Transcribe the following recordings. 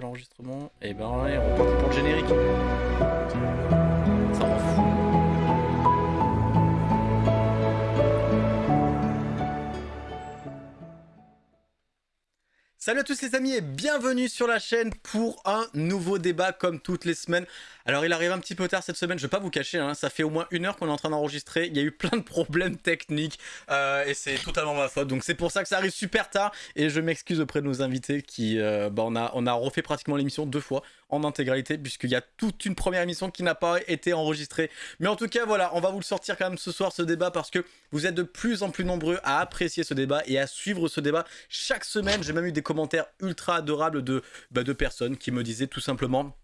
l'enregistrement. Et ben, on repart pour le générique. À tous les amis et bienvenue sur la chaîne pour un nouveau débat comme toutes les semaines. Alors il arrive un petit peu tard cette semaine, je vais pas vous cacher, hein, ça fait au moins une heure qu'on est en train d'enregistrer, il y a eu plein de problèmes techniques euh, et c'est totalement ma faute, donc c'est pour ça que ça arrive super tard et je m'excuse auprès de nos invités qui, euh, bah, on, a, on a refait pratiquement l'émission deux fois en intégralité puisqu'il y a toute une première émission qui n'a pas été enregistrée. Mais en tout cas voilà, on va vous le sortir quand même ce soir ce débat parce que vous êtes de plus en plus nombreux à apprécier ce débat et à suivre ce débat chaque semaine. J'ai même eu des commentaires ultra adorables de, bah, de personnes qui me disaient tout simplement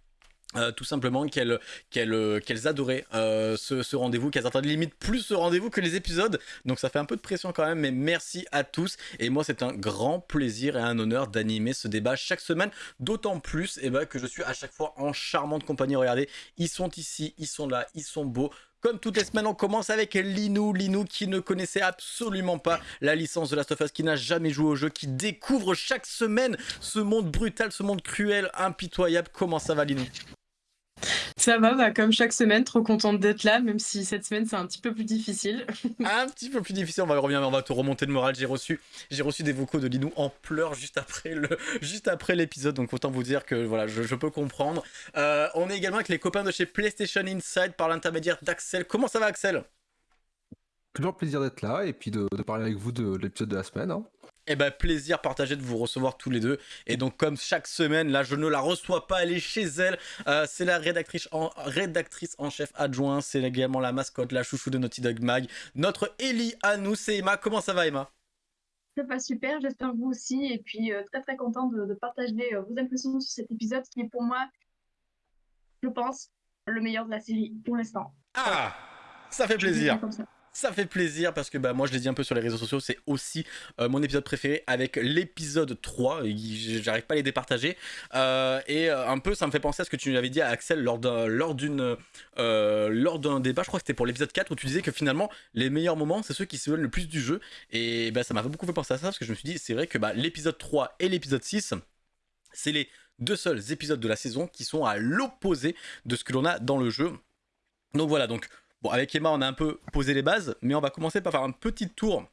euh, tout simplement qu'elles qu'elles qu'elles adoraient euh, ce, rendez-vous, qu'elles attendaient limite plus ce rendez-vous que les épisodes. Donc ça fait un peu de pression quand même, mais merci à tous. Et moi c'est un grand plaisir et un honneur d'animer ce débat chaque semaine. D'autant plus eh ben, que je suis à chaque fois en charmante compagnie. Regardez, ils sont ici, ils sont là, ils sont beaux. Comme toutes les semaines, on commence avec Linou. Linou qui ne connaissait absolument pas la licence de Last of Us, qui n'a jamais joué au jeu, qui découvre chaque semaine ce monde brutal, ce monde cruel, impitoyable. Comment ça va Linou? Ça va, bah, comme chaque semaine, trop contente d'être là, même si cette semaine c'est un petit peu plus difficile. un petit peu plus difficile, on va revenir, on va te remonter le moral. J'ai reçu, j'ai reçu des vocaux de Linou en pleurs juste après le, juste après l'épisode, donc autant vous dire que voilà, je, peux comprendre. Euh, on est également avec les copains de chez PlayStation Inside par l'intermédiaire d'Axel. Comment ça va, Axel? Toujours plaisir d'être là et puis de, parler avec vous de, l'épisode de la semaine. Hein. Eh ben, plaisir partagé de vous recevoir tous les deux. Et donc, comme chaque semaine, là, je ne la reçois pas, elle est chez elle. Euh, c'est la rédactrice en, rédactrice en chef adjoint. C'est également la mascotte, la chouchou de Naughty Dog Mag. Notre Ellie à nous, c'est Emma. Comment ça va, Emma? Ça va super, j'espère vous aussi. Et puis, euh, très très content de, partager euh, vos impressions sur cet épisode qui est pour moi, je pense, le meilleur de la série pour l'instant. Ah, ça fait plaisir. Ça fait plaisir parce que bah, moi je l'ai dit un peu sur les réseaux sociaux, c'est aussi euh, mon épisode préféré avec l'épisode 3, j'arrive pas à les départager. Euh, et euh, un peu ça me fait penser à ce que tu avais dit à Axel lors d'un débat, je crois que c'était pour l'épisode 4 où tu disais que finalement les meilleurs moments c'est ceux qui se veulent le plus du jeu. Et bah, ça m'a beaucoup fait penser à ça parce que je me suis dit c'est vrai que bah, l'épisode 3 et l'épisode 6 c'est les deux seuls épisodes de la saison qui sont à l'opposé de ce que l'on a dans le jeu. Donc voilà, donc Bon, avec Emma, on a un peu posé les bases, mais on va commencer par faire un petit tour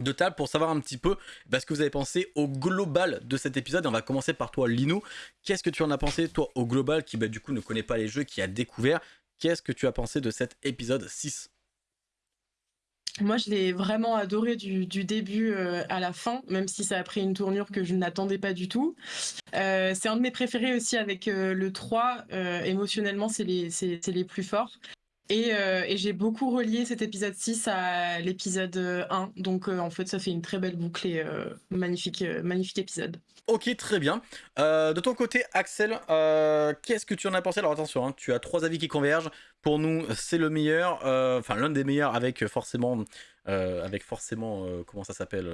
de table pour savoir un petit peu bah, ce que vous avez pensé au global de cet épisode. on va commencer par toi, Linou. Qu'est-ce que tu en as pensé, toi, au global, qui bah, du coup ne connaît pas les jeux, qui a découvert? Qu'est-ce que tu as pensé de cet épisode 6 moi, je l'ai vraiment adoré du, début euh, à la fin, même si ça a pris une tournure que je n'attendais pas du tout. Euh, c'est un de mes préférés aussi avec euh, le 3. émotionnellement, c'est les, les plus forts. Euh, et, j'ai beaucoup relié cet épisode 6 à l'épisode 1. Donc euh, en fait, ça fait une très belle boucle et euh, magnifique, magnifique épisode. Ok, très bien. de ton côté, Axel, qu'est-ce que tu en as pensé? Alors attention, hein, tu as trois avis qui convergent. Pour nous, c'est le meilleur, enfin l'un des meilleurs avec forcément, avec forcément, comment ça s'appelle,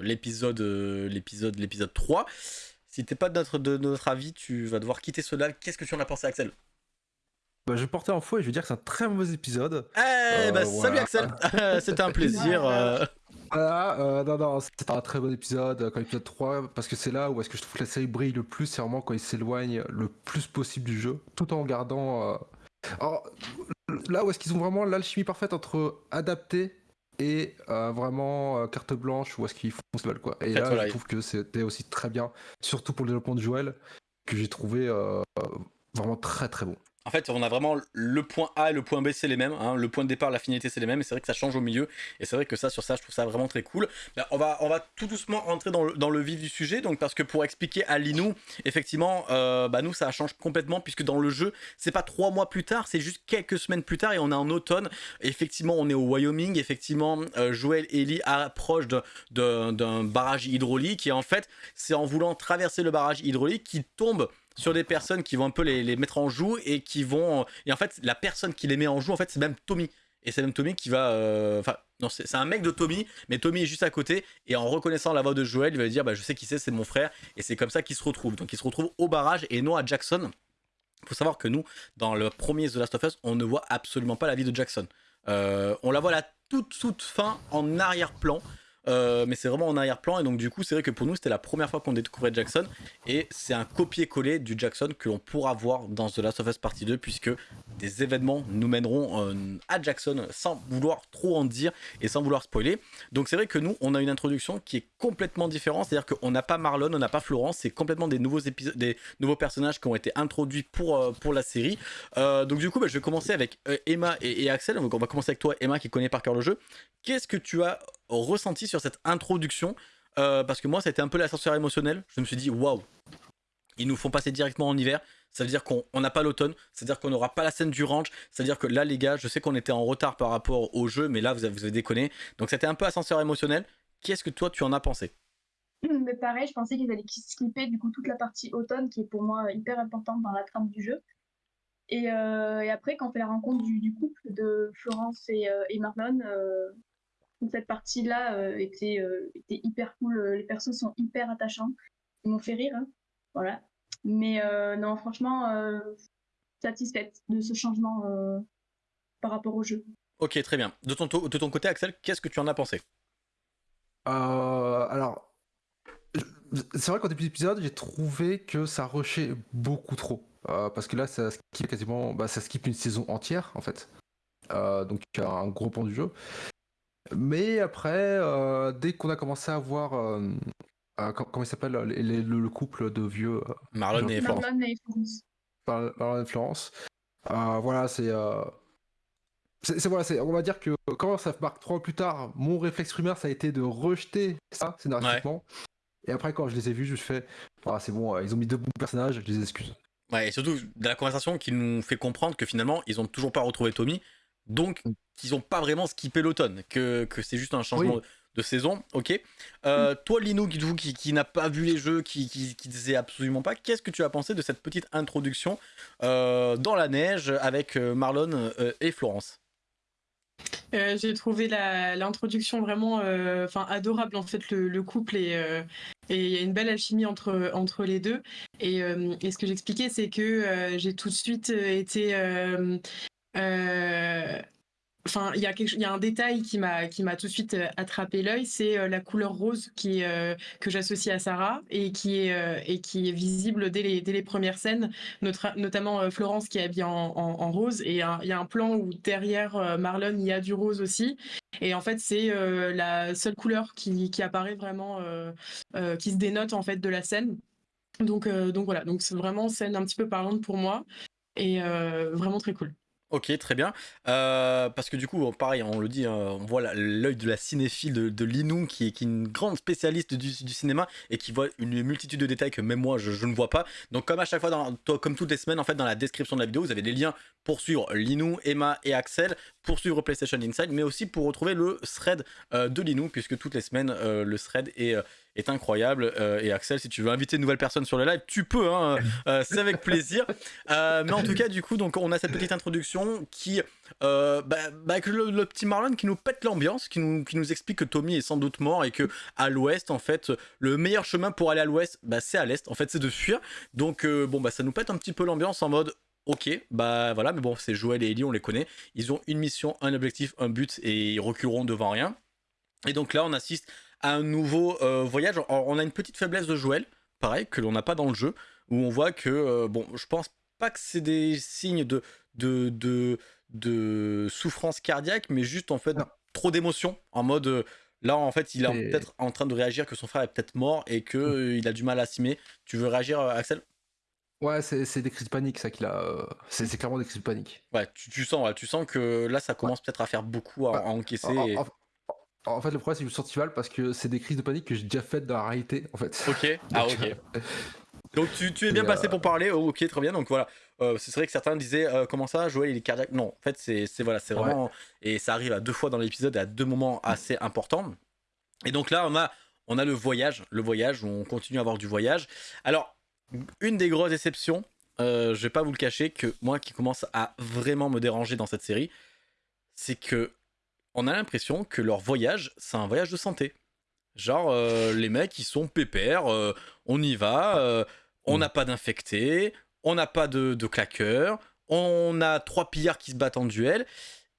l'épisode, l'épisode, l'épisode 3. Si t'es pas de notre, de notre avis, tu vas devoir quitter cela. Qu'est-ce que tu en as pensé, Axel? Bah, je portais en fou et je veux dire que c'est un très mauvais épisode. Eh bah, euh, salut Axel C'était un plaisir. Euh. Voilà, euh, non, non, c'était un très bon épisode, quand l'épisode 3, parce que c'est là où est-ce que je trouve que la série brille le plus, c'est vraiment quand il s'éloigne le plus possible du jeu, tout en gardant. Alors, là où est-ce qu'ils ont vraiment l'alchimie parfaite entre adapter et vraiment carte blanche, où est-ce qu'ils font ce qu'ils veulent, quoi. Et là, je trouve que c'était aussi très bien, surtout pour le développement de Joël, que j'ai trouvé vraiment très très bon. En fait, on a vraiment le point A et le point B, c'est les mêmes. Hein. Le point de départ, la finalité, c'est les mêmes. Et c'est vrai que ça change au milieu. Et c'est vrai que ça, sur ça, je trouve ça vraiment très cool. Ben, on, va, tout doucement rentrer dans le, dans le vif du sujet. Donc, parce que pour expliquer à Linou, effectivement, euh, bah, nous, ça change complètement. Puisque dans le jeu, c'est pas trois mois plus tard, c'est juste quelques semaines plus tard. Et on est en automne. effectivement, on est au Wyoming. Effectivement, euh, Joël et Ellie approchent d'un barrage hydraulique. Et en fait, c'est en voulant traverser le barrage hydraulique qu'ils tombent sur des personnes qui vont un peu les, mettre en joue et qui vont. Et en fait, la personne qui les met en joue, en fait, c'est même Tommy. Et c'est même Tommy qui va. Euh, enfin, non, c'est un mec de Tommy, mais Tommy est juste à côté. Et en reconnaissant la voix de Joël, il va dire bah, Je sais qui c'est, c'est mon frère. Et c'est comme ça qu'il se retrouve. Donc, il se retrouve au barrage et non à Jackson. Faut savoir que nous, dans le premier The Last of Us, on ne voit absolument pas la vie de Jackson. Euh, on la voit à la toute, toute fin en arrière-plan. Euh, mais c'est vraiment en arrière-plan. Et donc, du coup, c'est vrai que pour nous, c'était la première fois qu'on découvrait Jackson. Et c'est un copier-coller du Jackson que l'on pourra voir dans The Last of Us Partie 2, puisque des événements nous mèneront euh, à Jackson sans vouloir trop en dire et sans vouloir spoiler. Donc, c'est vrai que nous, on a une introduction qui est complètement différente. C'est-à-dire qu'on n'a pas Marlon, on n'a pas Florence. C'est complètement des nouveaux, des nouveaux personnages qui ont été introduits pour, euh, pour la série. donc, du coup, bah, je vais commencer avec Emma et, et Axel. Donc, on va commencer avec toi, Emma, qui connaît par cœur le jeu. Qu'est-ce que tu as ressenti sur cette introduction euh, Parce que moi, ça a été un peu l'ascenseur émotionnel. Je me suis dit, waouh, ils nous font passer directement en hiver. Ça veut dire qu'on n'a pas l'automne, c'est-à-dire qu'on n'aura pas la scène du ranch, c'est-à-dire que là, les gars, je sais qu'on était en retard par rapport au jeu, mais là, vous avez, vous déconné. Donc, c'était un peu ascenseur émotionnel. Qu'est-ce que toi, tu en as pensé? Mais pareil, je pensais qu'ils allaient skipper du coup toute la partie automne qui est pour moi hyper importante dans la trame du jeu. Et, euh, après, quand on fait la rencontre du, du couple de Florence et, euh, et Marlon, euh, cette partie-là euh, était, euh, était hyper cool. Les persos sont hyper attachants. Ils m'ont fait rire. Hein. Voilà. Mais euh, non, franchement, satisfaite de ce changement par rapport au jeu. Ok, très bien. De ton, de ton côté, Axel, qu'est-ce que tu en as pensé? Alors, c'est vrai qu'au début de l'épisode, j'ai trouvé que ça rushait beaucoup trop. Euh, parce que là, ça skip quasiment, bah, ça skip une saison entière en fait. Euh, donc un gros pan du jeu. Mais après, euh, dès qu'on a commencé à voir, comment il s'appelle, le, couple de vieux Marlon et Florence. Marlon et Florence. voilà, c'est. C'est, voilà, c'est, on va dire que quand ça marque trois ans plus tard, mon réflexe rumeur, ça a été de rejeter ça scénaristiquement. Et après, quand je les ai vus, je fais, ah, c'est bon, ils ont mis deux bons personnages, je les excuse. Ouais, et surtout de la conversation qui nous fait comprendre que finalement, ils ont toujours pas retrouvé Tommy, donc mm. qu'ils ont pas vraiment skippé l'automne, que, que c'est juste un changement de saison, ok. Euh, mm. Toi, Lino, qui, qui, n'a pas vu les jeux, qui, qui, qui disait absolument pas, qu'est-ce que tu as pensé de cette petite introduction euh, dans la neige avec euh, Marlon et Florence? Euh, j'ai trouvé l'introduction vraiment euh, enfin adorable en fait le, couple euh, et il y a une belle alchimie entre, entre les deux et, et ce que j'expliquais c'est que j'ai tout de suite été Enfin, il y, a un détail qui m'a tout de suite euh, attrapé l'œil, c'est euh, la couleur rose euh, que j'associe à Sarah et qui est visible dès les premières scènes, notamment Florence qui est habillée en, rose et il y a un plan où derrière Marlon il y a du rose aussi et en fait c'est la seule couleur qui, apparaît vraiment qui se dénote en fait de la scène. Donc voilà c'est vraiment scène un petit peu parlante pour moi et vraiment très cool. Ok, très bien. Euh, parce que du coup, pareil, on le dit, hein, on voit l'œil de la cinéphile de, Linou, qui est, une grande spécialiste du, cinéma et qui voit une multitude de détails que même moi, je, ne vois pas. Donc, comme à chaque fois, dans, comme toutes les semaines, en fait, dans la description de la vidéo, vous avez des liens pour suivre Linou, Emma et Axel, pour suivre PlayStation Inside, mais aussi pour retrouver le thread euh, de Linou, puisque toutes les semaines, euh, le thread est est incroyable. Euh, et Axel, si tu veux inviter une nouvelle personne sur le live, tu peux, hein, euh, c'est avec plaisir. Euh, mais en tout cas, du coup, donc on a cette petite introduction qui, bah, bah, avec le, petit Marlon qui nous pète l'ambiance, qui nous, qui nous explique que Tommy est sans doute mort et que à l'ouest, en fait, le meilleur chemin pour aller à l'ouest, bah, c'est à l'est. En fait, c'est de fuir. Donc, bon, bah, ça nous pète un petit peu l'ambiance en mode. Ok, bah voilà, mais bon, c'est Joël et Ellie, on les connaît. Ils ont une mission, un objectif, un but et ils reculeront devant rien. Et donc là, on assiste un nouveau euh, voyage. on a une petite faiblesse de Joël, pareil, que l'on n'a pas dans le jeu, où on voit que, euh, bon, je pense pas que c'est des signes de, de, de, de, souffrance cardiaque, mais juste en fait trop d'émotions, en mode. Euh, là, en fait, il est peut-être en train de réagir que son frère est peut-être mort et qu'il mm. il a du mal à s'aimer. Tu veux réagir, Axel? Ouais, c'est des crises de panique, ça qu'il a. C'est clairement des crises de panique. Ouais, tu, sens, tu sens que là, ça commence peut-être à faire beaucoup à, encaisser. En fait, le problème, c'est que je me sens mal parce que c'est des crises de panique que j'ai déjà faites dans la réalité, en fait. Ok, ah ok. Donc tu, tu es bien passé pour parler, oh, ok, très bien. Donc voilà, euh, c'est vrai que certains disaient euh, comment ça, Joël il est cardiaque? Non, en fait, c'est voilà, c'est vraiment. Et ça arrive à deux fois dans l'épisode et à deux moments assez importants. Et donc là, on a, on a le voyage, le voyage, où on continue à avoir du voyage. Alors, une des grosses déceptions, euh, je vais pas vous le cacher, que moi qui commence à vraiment me déranger dans cette série, c'est que on a l'impression que leur voyage, c'est un voyage de santé. Genre, euh, les mecs, ils sont pépères, euh, on y va, euh, on mm. n'a pas d'infectés, on n'a pas de, de claqueurs, on a trois pillards qui se battent en duel.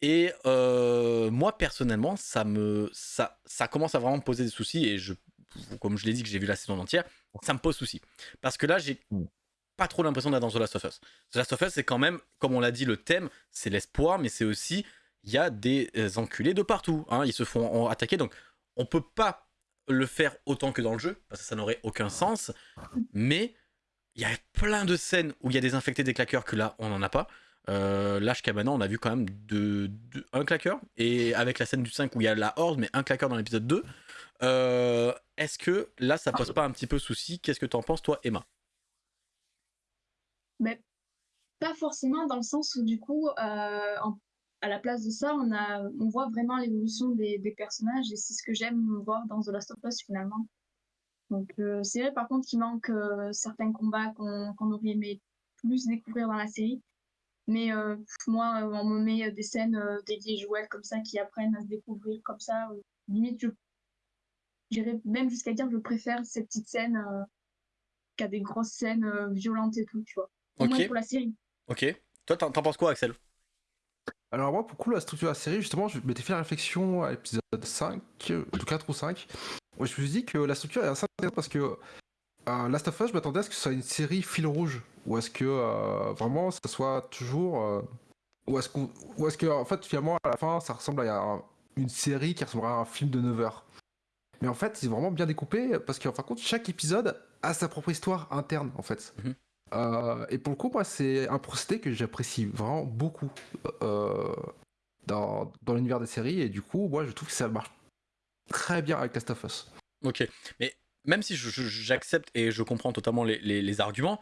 Et moi, personnellement, ça me ça, ça commence à vraiment me poser des soucis. Et je, comme je l'ai dit que j'ai vu la saison entière, ça me pose souci. Parce que là, j'ai Mm. pas trop l'impression d'être dans The Last of Us. The Last of Us, c'est quand même, comme on l'a dit, le thème, c'est l'espoir, mais c'est aussi, il y a des euh, enculés de partout. hein. Ils se font attaquer, donc on peut pas le faire autant que dans le jeu, parce que ça n'aurait aucun sens. Mais il y a plein de scènes où il y a des infectés, des claqueurs, que là, on n'en a pas. Euh, là, jusqu'à maintenant, on a vu quand même un claqueur. Et avec la scène du 5 où il y a la horde, mais un claqueur dans l'épisode 2. euh, Est-ce que là, ça pose pas un petit peu souci? Qu'est-ce que t'en penses, toi, Emma? Mais pas forcément dans le sens où du coup, euh, en- à la place de ça, on, a, on voit vraiment l'évolution des, des personnages et c'est ce que j'aime voir dans The Last of Us finalement. Donc euh, c'est vrai par contre qu'il manque euh, certains combats qu'on aurait aimé plus découvrir dans la série. Mais euh, moi, on me met des scènes dédiées Joël comme ça qui apprennent à se découvrir comme ça. limite, je j'irais même jusqu'à dire que je préfère ces petites scènes qu'à des grosses scènes violentes et tout, tu vois. Au moins pour la série. ok. Toi, t'en t'en penses quoi, Axel? Alors moi, pour coup, la structure de la série, justement, je m'étais fait la réflexion à l'épisode 5, euh, ou 4 ou 5. où je me suis dit que la structure est assez intéressante parce que euh, Last of Us, je m'attendais à ce que ce soit une série fil rouge, ou est-ce que euh, vraiment ça soit toujours... euh, ou est-ce qu'on, ou est-ce que en fait finalement à la fin ça ressemble à un- une série qui ressemblera à un film de 9 heures. Mais en fait c'est vraiment bien découpé parce qu'en fin de compte chaque épisode a sa propre histoire interne en fait. Mhm. Euh, et pour le coup moi c'est un procédé que j'apprécie vraiment beaucoup euh, dans, dans l'univers des séries et du coup moi je trouve que ça marche très bien avec Last of Us. Ok. Mais même si j'accepte et je comprends totalement les, les- les arguments,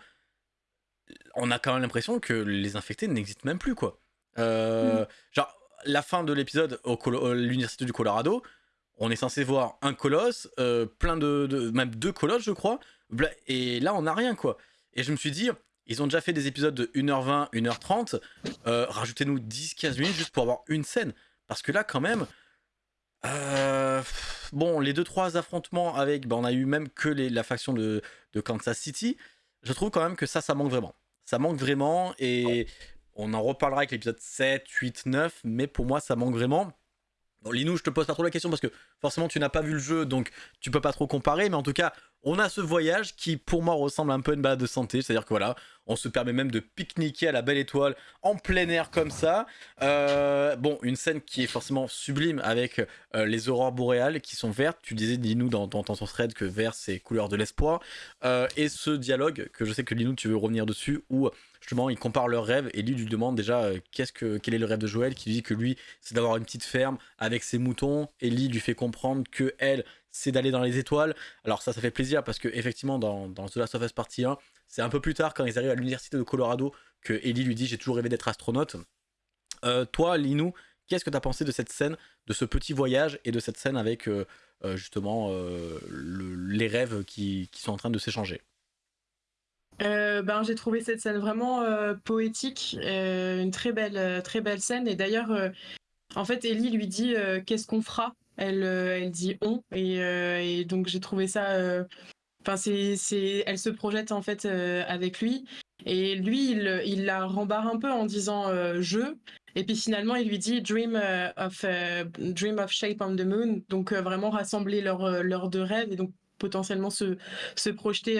on a quand même l'impression que les infectés n'existent même plus, quoi. Euh, Genre, la fin de l'épisode au l'université du Colorado, on est censé voir un colosse, euh, plein de, de- même deux colosses, je crois, et là, on n'a rien, quoi. Et je me suis dit, ils ont déjà fait des épisodes de 1h20, 1h30, euh, rajoutez-nous 10-15 minutes juste pour avoir une scène. Parce que là, quand même, euh, bon, les deux trois affrontements avec, bah, on a eu même que la faction de, de Kansas City. Je trouve quand même que ça, ça manque vraiment. Ça manque vraiment et on en reparlera avec l'épisode 7, 8, 9, mais pour moi, ça manque vraiment. Bon, Linou, je te pose pas trop la question parce que forcément, tu n'as pas vu le jeu, donc tu peux pas trop comparer, mais en tout cas, on a ce voyage qui, pour moi, ressemble un peu à une balade de santé. C'est-à-dire que voilà, on se permet même de pique-niquer à la belle étoile en plein air comme ça. Euh, bon, une scène qui est forcément sublime avec euh, les aurores boréales qui sont vertes. Tu disais, Linou, dans, ton thread que vert, c'est couleur de l'espoir. Euh, et ce dialogue, que je sais que Linou, tu veux revenir dessus, où justement, ils comparent leurs rêves et lui lui demande déjà qu'est-ce que, quel est le rêve de Joël, qui lui dit que lui, c'est d'avoir une petite ferme avec ses moutons. Et Lee lui fait comprendre que elle, c'est d'aller dans les étoiles. Alors ça, ça fait plaisir parce que effectivement, dans, The Last of Us Partie 1, c'est un peu plus tard quand ils arrivent à l'université de Colorado que Ellie lui dit j'ai toujours rêvé d'être astronaute. Euh, toi, Linou, qu'est-ce que tu as pensé de cette scène, de ce petit voyage et de cette scène avec euh, euh, justement le- les rêves qui, sont en train de s'échanger? Ben, j'ai trouvé cette scène vraiment poétique, une très belle, très belle scène. Et d'ailleurs, en fait, Ellie lui dit qu'est-ce qu'on fera? Elle, euh, elle dit on. Et, euh, et donc, j'ai trouvé ça. euh, Enfin, c'est, elle se projette en fait avec lui. Et lui, il, il la rembarre un peu en disant je. Et puis finalement, il lui dit dream of dream of shape on the moon. Donc vraiment rassembler leurs deux rêves et donc potentiellement se se projeter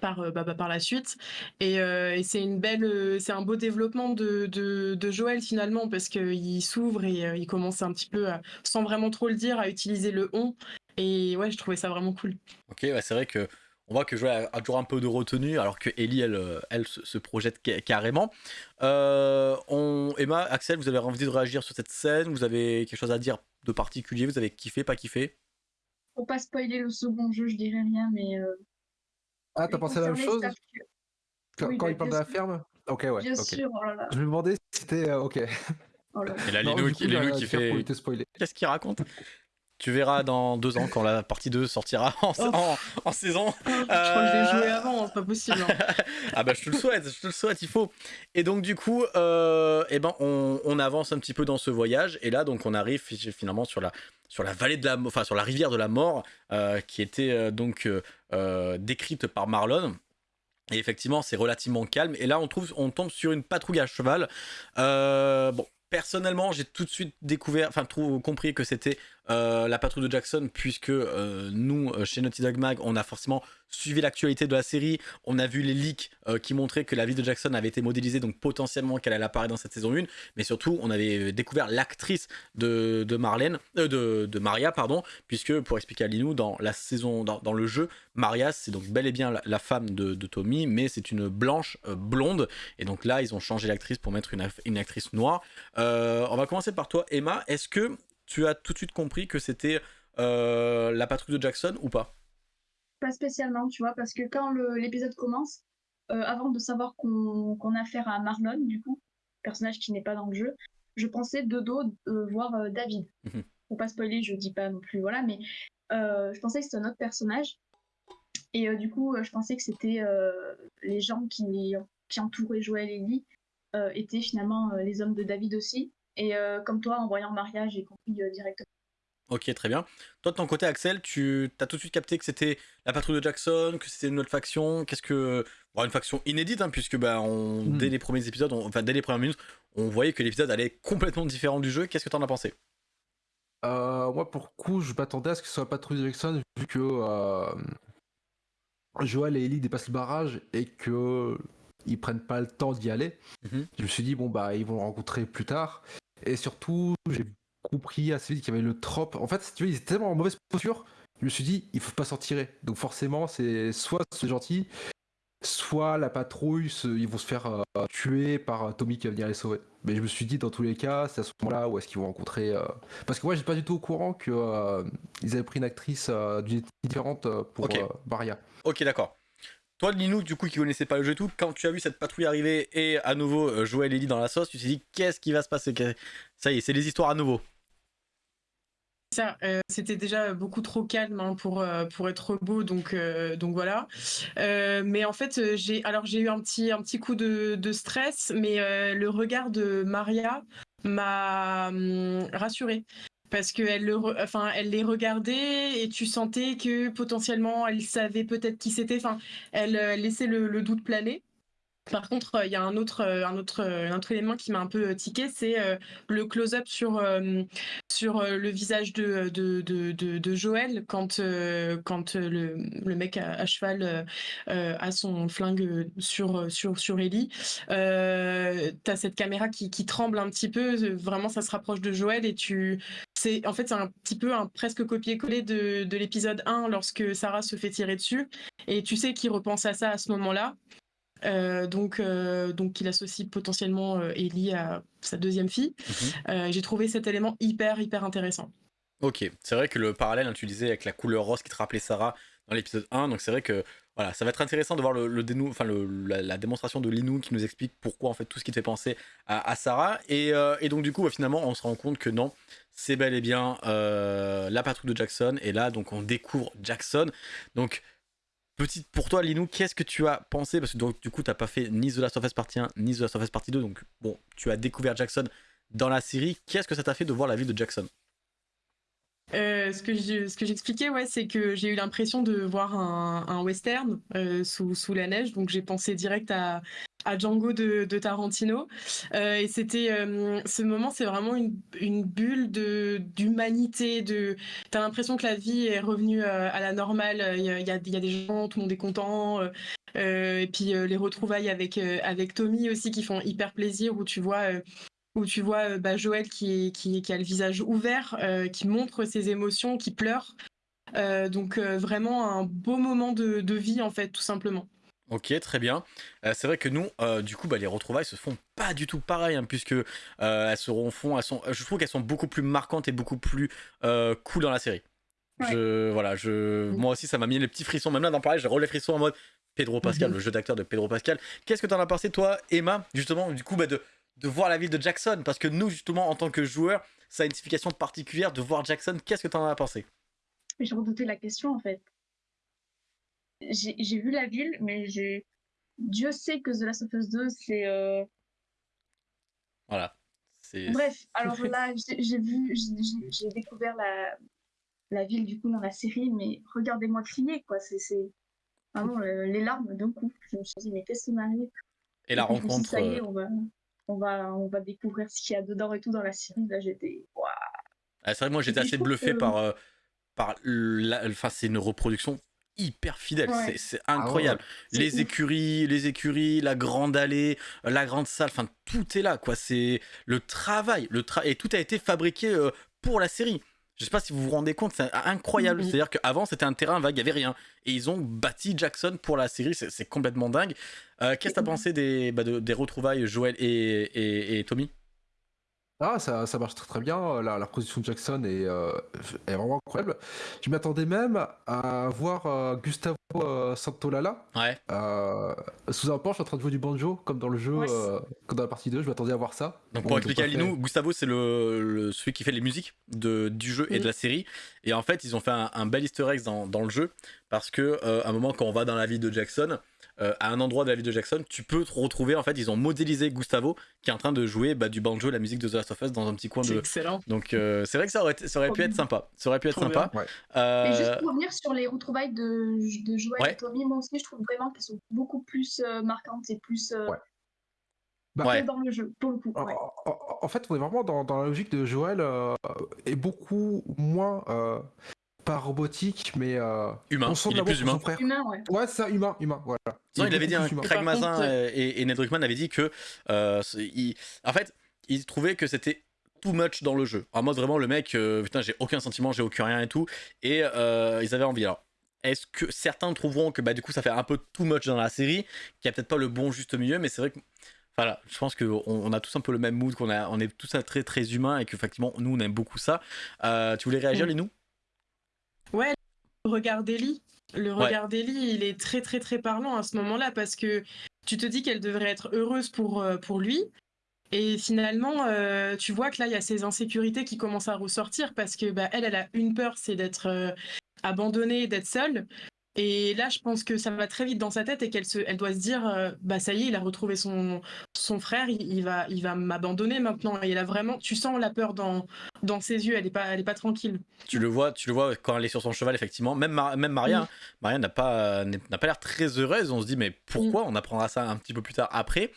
par euh, bah, bah, par la suite. Et, euh, et c'est une belle, euh, c'est un beau développement de de, de Joël finalement parce qu'il s'ouvre et euh, il commence un petit peu à, sans vraiment trop le dire à utiliser le on. Et ouais, je trouvais ça vraiment cool. Ok, ouais, c'est vrai que on voit que Joël a, a toujours un peu de retenue, alors que Ellie, elle, elle se, se projette ca- carrément. Euh, on, Emma, Axel, vous avez envie de réagir sur cette scène? Vous avez quelque chose à dire de particulier? Vous avez kiffé, pas kiffé? Pour pas spoiler le second jeu, je dirais rien, mais. Ah, t'as pensé à la même chose quand, oui, quand bah, il parle de la ferme Ok, ouais. Bien sûr, oh là là. Je me demandais si c'était euh, ok. Oh là. Et là, Non, Linou, du qui, coup, fait. pour éviter de spoiler. Qu'est-ce qu'il raconte? Tu verras dans deux ans quand la partie 2 sortira en, Oh. en- en saison. Je crois que je l'ai joué avant, c'est pas possible. hein. ah bah je te le souhaite, je te le souhaite, il faut. Et donc du coup, euh, eh ben on, on avance un petit peu dans ce voyage et là donc on arrive fi- finalement sur la sur la vallée de la, enfin sur la rivière de la mort euh, qui était euh, donc euh, euh, décrite par Marlon. Et effectivement, c'est relativement calme. Et là, on trouve, on tombe sur une patrouille à cheval. Euh, bon, Personnellement, j'ai tout de suite découvert, enfin compris que c'était euh, la patrouille de Jackson, puisque euh, nous, euh, chez Naughty Dog Mag, on a forcément suivi l'actualité de la série. On a vu les leaks qui montraient que la vie de Jackson avait été modélisée, donc potentiellement qu'elle allait apparaître dans cette saison 1. Mais surtout, on avait découvert l'actrice de, de Marlène, de, Maria, pardon, puisque pour expliquer à Linou, dans la saison, dans, le jeu, Maria, c'est donc bel et bien la, femme de, Tommy, mais c'est une blanche blonde. Et donc là, ils ont changé l'actrice pour mettre une actrice noire. on va commencer par toi, Emma. Est-ce que tu as tout de suite compris que c'était euh, la patrouille de Jackson ou pas? Pas spécialement, tu vois, parce que quand l'épisode commence, euh, avant de savoir qu'on a affaire à Marlon, du coup, personnage qui n'est pas dans le jeu, je pensais de dos euh, voir David. Mhm. Pour pas spoiler, je dis pas non plus, voilà, mais je pensais que c'était un autre personnage. Et du coup, je pensais que c'était les gens qui, qui entouraient Joël et Ellie étaient finalement les hommes de David aussi. Et euh, comme toi, en voyant Maria, j'ai compris euh, directement. Ok, très bien. Toi, de ton côté, Axel, tu as tout de suite capté que c'était la patrouille de Jackson, que c'était une autre faction. Qu'est-ce que. Bon, une faction inédite, hein, puisque bah, on... Hmm. dès les premiers épisodes, enfin, dès les premières minutes, on voyait que l'épisode allait complètement différent du jeu. Qu'est-ce que tu en as pensé? Euh, Moi, pour le coup, je m'attendais à ce que ce soit la patrouille de Jackson, vu que euh... Joël et Ellie dépassent le barrage et que ils prennent pas le temps d'y aller. Mhm. Je me suis dit, bon, bah, ils vont rencontrer plus tard. Et surtout, j'ai compris assez vite qu'il y avait le trope. En fait, tu vois, ils étaient tellement en mauvaise posture, je me suis dit, il faut pas s'en tirer. Donc forcément, c'est soit c'est gentil, soit la patrouille, ils vont se faire euh, tuer par euh, Tommy qui va venir les sauver. Mais je me suis dit, dans tous les cas, c'est à ce moment-là où est-ce qu'ils vont rencontrer. Euh, parce que moi, j'étais pas du tout au courant qu'ils avaient pris une actrice différente pour Baria. Ok, d'accord. Toi, Linou, du coup, qui connaissait pas le jeu et tout, quand tu as vu cette patrouille arriver et à nouveau euh, Joël et dans la sauce, tu t'es dit qu'est-ce qui va se passer? Ça y est, c'est les histoires à nouveau. Euh, c'était déjà beaucoup trop calme hein, pour, euh, pour être beau, donc, donc voilà. mais en fait, j'ai alors j'ai eu un petit, un petit coup de, de stress, mais le regard de Maria m'a hum, rassurée parce qu'elle le enfin elle les regardait et tu sentais que potentiellement elle savait peut-être qui c'était. Enfin elle, euh, laissait le, doute planer par contre, il y a un autre, euh, euh, un autre élément qui m'a un peu tiqué, c'est le close-up sur, le visage de, Joël quand, le, mec à, cheval a son flingue sur, Ellie. Euh, tu as cette caméra qui, tremble un petit peu, vraiment ça se rapproche de Joël et tu, en fait c'est un petit peu un presque copier-coller de, de l'épisode 1 lorsque Sarah se fait tirer dessus et tu sais qu'il repense à ça à ce moment-là euh, donc, euh, donc il associe potentiellement euh, Ellie à sa deuxième fille. Mhm. J'ai trouvé cet élément hyper hyper intéressant. Ok, c'est vrai que le parallèle, hein, tu disais avec la couleur rose qui te rappelait Sarah dans l'épisode 1, donc c'est vrai que voilà, ça va être intéressant de voir le, le enfin la, démonstration de Linou qui nous explique pourquoi en fait tout ce qui te fait penser à, Sarah. Et, et, donc du coup, bah, finalement, on se rend compte que non, c'est bel et bien la patrouille de Jackson. Et là, donc on découvre Jackson. Donc Petite pour toi, Linou, qu'est-ce que tu as pensé? Parce que du coup, tu n'as pas fait ni The Last of Us Partie 1, ni The Last of Us Partie 2. Donc, bon, tu as découvert Jackson dans la série. Qu'est-ce que ça t'a fait de voir la vie de Jackson? Euh, ce que j'expliquais, ouais, c'est que j'ai eu l'impression de voir un, western euh, sous, la neige, donc j'ai pensé direct à, Django de, Tarantino. Euh, et c'était ce moment, c'est vraiment une, bulle d'humanité. De, t'as l'impression que la vie est revenue à la normale. Il y a, y a, des gens, tout le monde est content. et puis les retrouvailles avec avec Tommy aussi qui font hyper plaisir, où tu vois où tu vois euh, bah, Joël qui, qui, qui, a le visage ouvert, euh, qui montre ses émotions, qui pleure. Euh, donc vraiment un beau moment de, de, vie en fait, tout simplement. Ok, très bien. c'est vrai que nous, du coup, bah, les retrouvailles se font pas du tout pareil, hein, puisque elles seront fond, elles sont, je trouve qu'elles sont beaucoup plus marquantes et beaucoup plus cool dans la série. Je, voilà, je, moi aussi, ça m'a mis les petits frissons. Même là, dans pareil, j'ai relais les frissons en mode Pedro Pascal, mhm. le jeu d'acteur de Pedro Pascal. Qu'est-ce que tu en as pensé, toi, Emma, justement, du coup, bah, de, de voir la ville de Jackson Parce que nous, justement, en tant que joueurs, ça a une signification particulière de voir Jackson. Qu'est-ce que tu en as pensé? J'ai redouté la question, en fait. J'ai vu la ville, mais j'ai. Dieu sait que The Last of Us 2, c'est. Euh, voilà. Bref, alors là, j'ai vu, j'ai découvert la, la ville du coup dans la série, mais regardez-moi crier, quoi. C'est vraiment les larmes d'un coup. Je me suis dit, mais qu'est-ce qui m'arrive Et la rencontre. ça y est, on va on va, on va découvrir ce qu'il y a dedans et tout dans la série. Là, j'étais. Waouh. Ah, c'est vrai, moi j'étais assez bluffé que- par, euh, par la. Enfin, c'est une reproduction hyper fidèle, Ouais. c'est- c'est incroyable. C'est les ouf. écuries, les écuries, la grande allée, euh, la grande salle, enfin tout est là quoi. C'est le travail, le tra- et tout a été fabriqué euh, pour la série. Je sais pas si vous vous rendez compte, c'est incroyable. C'est-à-dire qu'avant c'était un terrain vague, il y avait rien, et ils ont bâti Jackson pour la série. C'est complètement dingue. Euh, Qu'est-ce que t'as pensé des, bah, de- des retrouvailles Joël et, et, et Tommy? Ah, ça, ça marche très très bien. La, la production de Jackson est, euh, est vraiment incroyable. Je m'attendais même à voir euh, Gustavo euh, Santolala Ouais. euh, sous un porche en train de jouer du banjo, comme dans le jeu, Ouais, euh, comme dans la partie 2. Je m'attendais à voir ça. Donc Bon, pour expliquer à. Linou, Gustavo c'est le, le- celui qui fait les musiques de, du jeu et de la série. Et en fait ils ont fait un, un bel easter egg dans, dans le jeu parce que euh, à un moment quand on va dans la ville de Jackson, euh, à un endroit de la ville de Jackson, tu peux te retrouver en fait ils ont modélisé Gustavo qui est en train de jouer bah, du banjo, la musique de The Last of Us dans un petit coin C'est de. excellent. Donc euh, c'est vrai que ça aurait, été- ça aurait pu être sympa. Ça aurait pu être Trop sympa. Ouais. Euh, Et juste pour revenir sur les retrouvailles de, de Joël Ouais. et Tommy, moi aussi, je trouve vraiment qu'elles sont beaucoup plus euh, marquantes et plus euh, Ouais. Bah, Ouais. dans le jeu, pour le coup. En, ouais. en- en fait, on est vraiment dans, dans la logique de Joël euh, et beaucoup moins euh, pas robotique, mais euh, Humain, on sent il est plus humain. frère. Humain, ouais. Ouais, c'est ça, humain, humain, voilà. Non, il avait dit, un. Craig Mazin contre, et, et Ned Druckmann avaient dit que, euh, il- en fait, ils trouvaient que c'était too much dans le jeu. En mode vraiment, le mec, euh, putain, j'ai aucun sentiment, j'ai aucun rien et tout. Et euh, ils avaient envie. Alors, est-ce que certains trouveront que bah, du coup, ça fait un peu too much dans la série, qu'il n'y a peut-être pas le bon juste milieu, mais c'est vrai que. Voilà, je pense qu'on on a tous un peu le même mood, qu'on a, on est tous très très humains et qu'effectivement, nous, on aime beaucoup ça. Euh, tu voulais réagir, Mm. Linou? Ouais, le regard d'Ellie. Le Ouais. regard d'Ellie, il est très très très parlant à ce moment-là parce que tu te dis qu'elle devrait être heureuse pour, euh, pour lui. Et finalement, euh, tu vois que là, il y a ces insécurités qui commencent à ressortir parce que bah, elle, elle a une peur, c'est d'être euh, abandonnée, d'être seule. Et là, je pense que ça va très vite dans sa tête et qu'elle se, elle doit se dire, euh, bah ça y est, il a retrouvé son, son frère, il, il va, il va m'abandonner maintenant. Et elle a vraiment, tu sens la peur dans, dans ses yeux, elle est pas, elle est pas tranquille. tu le vois, tu le vois quand elle est sur son cheval, effectivement. Même, Mar- même Maria, hein. Maria n'a pas, n'a pas l'air très heureuse. On se dit, mais pourquoi On apprendra ça un petit peu plus tard après?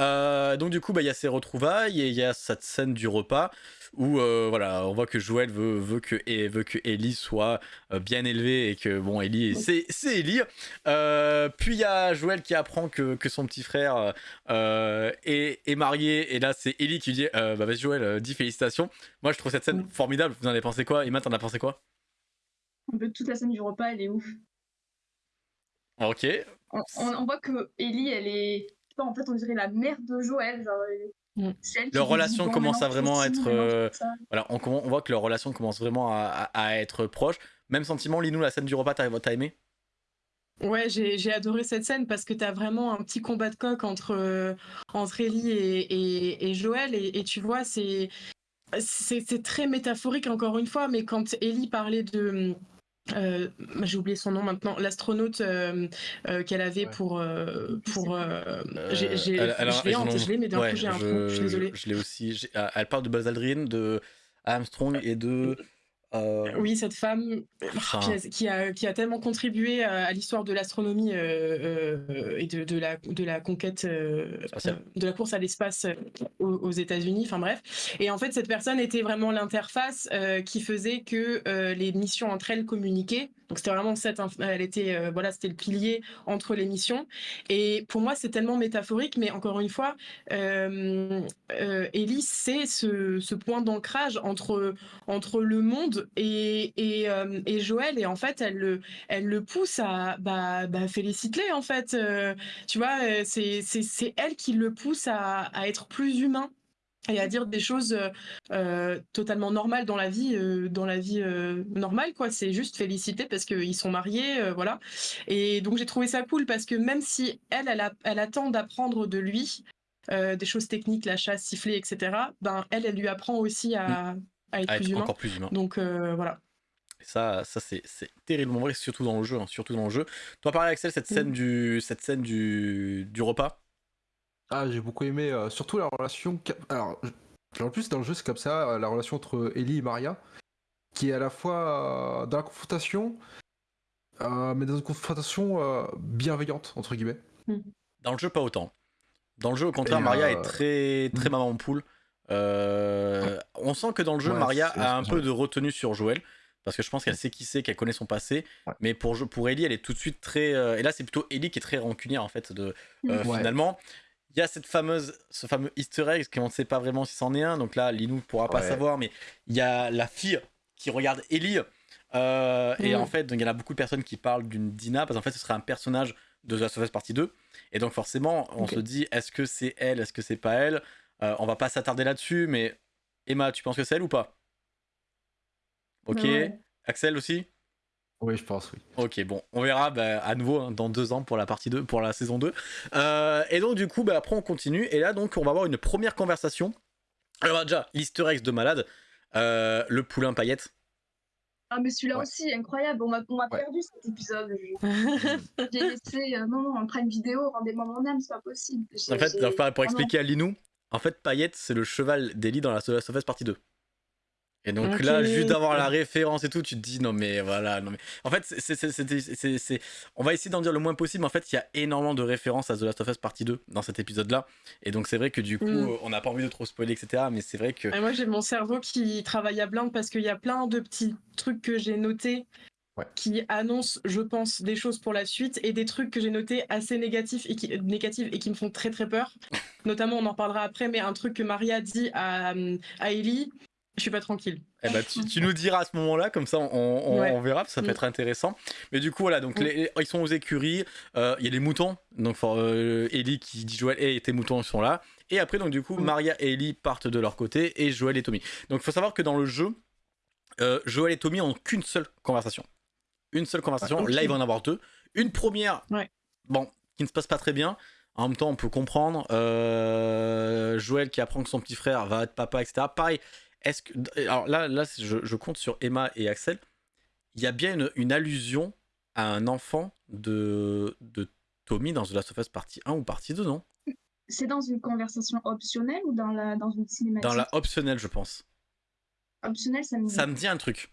Euh, donc, du coup, bah, il y a ces retrouvailles et il y a cette scène du repas où euh, voilà, on voit que Joël veut, veut, que, et veut que Ellie soit euh, bien élevée et que, bon, Ellie, c'est, c'est Ellie. Euh, puis il y a Joël qui apprend que, que son petit frère est, est marié. Et là, c'est Ellie qui lui dit Bah, vas-y, Joël, dis félicitations. Moi, je trouve cette scène formidable. Vous en avez pensé quoi? Emma, t'en as pensé quoi? Un peu toute la scène du repas, elle est ouf. Ok. On, on- on voit que Ellie, elle est. en fait, on dirait la mère de Joël. Genre, elle-. Qui Leur relation commence à vraiment être, euh. Voilà, on, voit que leur relation commence vraiment à, à- à être proche. Même sentiment, Linou, la scène du repas, t'as aimé? Ouais, j'ai adoré cette scène parce que tu as vraiment un petit combat de coq entre, euh, entre Ellie et, et, et Joël. Et, et tu vois, c'est très métaphorique encore une fois, mais quand Ellie parlait de. Euh, j'ai oublié son nom maintenant, l'astronaute euh, euh, qu'elle avait Ouais. pour. euh, pour j'ai- j'ai- elle- elle a- je l'ai en- je l'ai, mais d'un ouais, coup j'ai un je, trou, je suis désolée. Je l'ai aussi. J'ai- Elle parle de Buzz Aldrin, de Armstrong et de. Euh, Oui, cette femme Enfin. qui, a, qui, a, qui a tellement contribué à, à l'histoire de l'astronomie euh, euh, et de, de, la, de la conquête, de la course à l'espace aux, aux États-Unis. Enfin bref. Et en fait, cette personne était vraiment l'interface qui faisait que les missions entre elles communiquaient. Donc c'était vraiment cette, elle était, voilà, c'était le pilier entre les missions. Et pour moi, c'est tellement métaphorique, mais encore une fois, Ellie, c'est ce, ce point d'ancrage entre entre le monde euh, et Joël et en fait elle le, pousse à bah, bah en fait Euh, tu vois euh, c'est elle qui le pousse à, être plus humain et à dire des choses totalement normales dans la vie dans la vie normale quoi. C'est juste féliciter parce qu'ils sont mariés voilà. Et donc j'ai trouvé ça cool parce que même si elle elle, attend d'apprendre de lui des choses techniques la chasse siffler etc ben elle elle lui apprend aussi à, à être à plus être humain encore plus humain. donc euh, voilà. Et Ça, ça c'est c'est terriblement vrai, surtout dans le jeu. hein, surtout dans le jeu. Toi, pareil, Axel, cette scène, Mm. du, cette scène du, du repas? Ah, j'ai beaucoup aimé, euh, surtout la relation. Alors, en plus, dans le jeu, c'est comme ça, euh, la relation entre Ellie et Maria, qui est à la fois euh, dans la confrontation, euh, mais dans une confrontation euh, bienveillante, entre guillemets. Dans le jeu, pas autant. Dans le jeu, au contraire, Et, Maria euh, est très, très mm. maman poule. Euh, on sent que dans le jeu, Ouais, Maria a un peu de retenue sur Joël. Parce que je pense qu'elle sait qui c'est, qu'elle connaît son passé. Ouais. Mais pour, pour Ellie, elle est tout de suite très. euh, et là, c'est plutôt Ellie qui est très rancunière, en fait, de, euh, Ouais. finalement. Il y a cette fameuse, ce fameux easter egg, qu'on ne sait pas vraiment si c'en est un. Donc là, Linou ne pourra pas Ouais. savoir, mais il y a la fille qui regarde Ellie. euh, Et Mm. en fait, donc, il y en a beaucoup de personnes qui parlent d'une Dina, parce qu'en fait, ce serait un personnage de The Last of Us Partie 2. Et donc, forcément, on se dit, est-ce que c'est elle, est-ce que c'est pas elle? Euh, On va pas s'attarder là-dessus, mais Emma, tu penses que c'est elle ou pas? Ok. Ouais. Axel aussi? Oui, je pense, oui. Ok, bon, on verra bah, à nouveau hein, dans deux ans pour la partie 2, pour la saison 2. Euh, et donc, du coup, bah, après, on continue. Et là, donc, on va avoir une première conversation. Alors, déjà, l'easter egg de malade, euh, le poulain paillette. Ah, mais celui-là Ouais. aussi, incroyable. On m'a on Ouais. perdu cet épisode. Je- J'ai laissé. euh, non, non, en prime vidéo, rendez-moi mon âme, c'est pas possible. En fait, pour, expliquer à Linou, en fait, paillette, c'est le cheval d'Ellie dans la The Last of Us partie 2. Et donc là, juste d'avoir la référence et tout, tu te dis non mais voilà, non mais en fait, c'est- on va essayer d'en dire le moins possible. mais En fait, il y a énormément de références à The Last of Us partie 2 dans cet épisode-là, et donc c'est vrai que du coup, Mm. euh, on n'a pas envie de trop spoiler, etc. Mais c'est vrai que Et moi, j'ai mon cerveau qui travaille à blind parce qu'il y a plein de petits trucs que j'ai notés Ouais. qui annoncent, je pense, des choses pour la suite et des trucs que j'ai notés assez négatifs et qui, négatifs et qui me font très très peur. Notamment, on en parlera après, mais un truc que Maria dit à, à Ellie, je suis pas tranquille. Eh ben, tu, tu nous diras à ce moment-là, comme ça on, on- Ouais. on verra, ça peut Mm. être intéressant. Mais du coup, voilà, donc Mm. les- ils sont aux écuries, euh, il y a les moutons, donc for- euh, Ellie qui dit Joël, et tes moutons sont là. Et après, donc du coup, Mm. Maria et Ellie partent de leur côté, et Joël et Tommy. Donc il faut savoir que dans le jeu, euh, Joël et Tommy ont qu'une seule conversation. Une seule conversation, Ah, là il va en avoir deux. Une première, Ouais. bon, qui ne se passe pas très bien. En même temps, on peut comprendre. euh, Joël qui apprend que son petit frère va être papa, etc. Pareil, est-ce que. Alors là, là je, je compte sur Emma et Axel. Il y a bien une, une allusion à un enfant de, de Tommy dans The Last of Us partie 1 ou partie 2, non? C'est dans une conversation optionnelle ou dans, la, dans une cinématique? Dans la optionnelle, je pense. Optionnelle, ça me, Ça me dit un truc.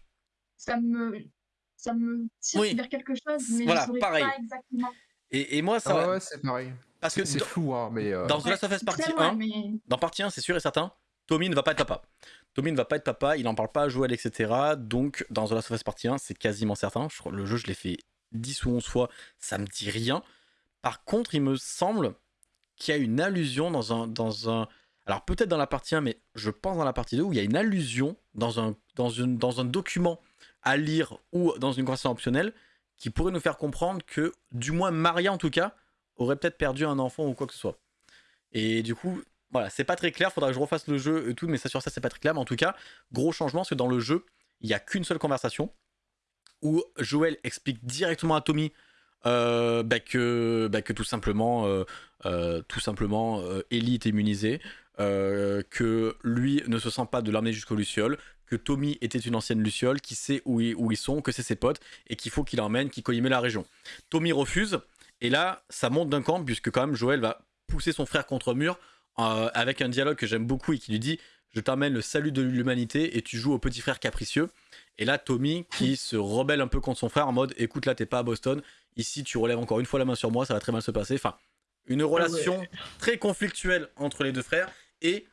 ça me, ça me tire Oui. vers quelque chose, mais Voilà, je pareil. pas exactement. Et, et moi, ça. Ah va- ouais, c'est pareil. parce que C'est dans, flou, hein, mais. euh, dans The Last of Us partie très 1, loin, mais dans partie 1, c'est sûr et certain, Tommy ne va pas être papa. Tommy ne va pas être papa, il n'en parle pas à Joël, etc. Donc, dans The Last of Us partie 1, c'est quasiment certain. Je crois, le jeu, je l'ai fait 10 ou 11 fois, ça me dit rien. Par contre, il me semble qu'il y a une allusion dans un. Dans un alors, peut-être dans la partie 1, mais je pense dans la partie 2, où il y a une allusion dans un, dans une, dans un document à lire ou dans une conversation optionnelle qui pourrait nous faire comprendre que, du moins Maria en tout cas, aurait peut-être perdu un enfant ou quoi que ce soit. Et du coup, voilà, c'est pas très clair, faudra que je refasse le jeu et tout, mais ça sur ça c'est pas très clair. Mais en tout cas, gros changement, parce que dans le jeu, il y a qu'une seule conversation où Joël explique directement à Tommy euh, bah, que, bah, que tout simplement, euh, euh, tout simplement, Ellie est immunisée, que lui ne se sent pas de l'emmener jusqu'au Luciole, que Tommy était une ancienne Luciole, qui sait où ils, où ils sont, que c'est ses potes, et qu'il faut qu'il emmène, qu'il connaît la région. Tommy refuse, et là, ça monte d'un camp, puisque quand même Joël va pousser son frère contre mur, euh, avec un dialogue que j'aime beaucoup et qui lui dit Je t'emmène le salut de l'humanité et tu joues au petit frère capricieux. Et là, Tommy qui se rebelle un peu contre son frère en mode Écoute, là, t'es pas à Boston. Ici, tu relèves encore une fois la main sur moi, ça va très mal se passer. Enfin, une relation très conflictuelle entre les deux frères. Et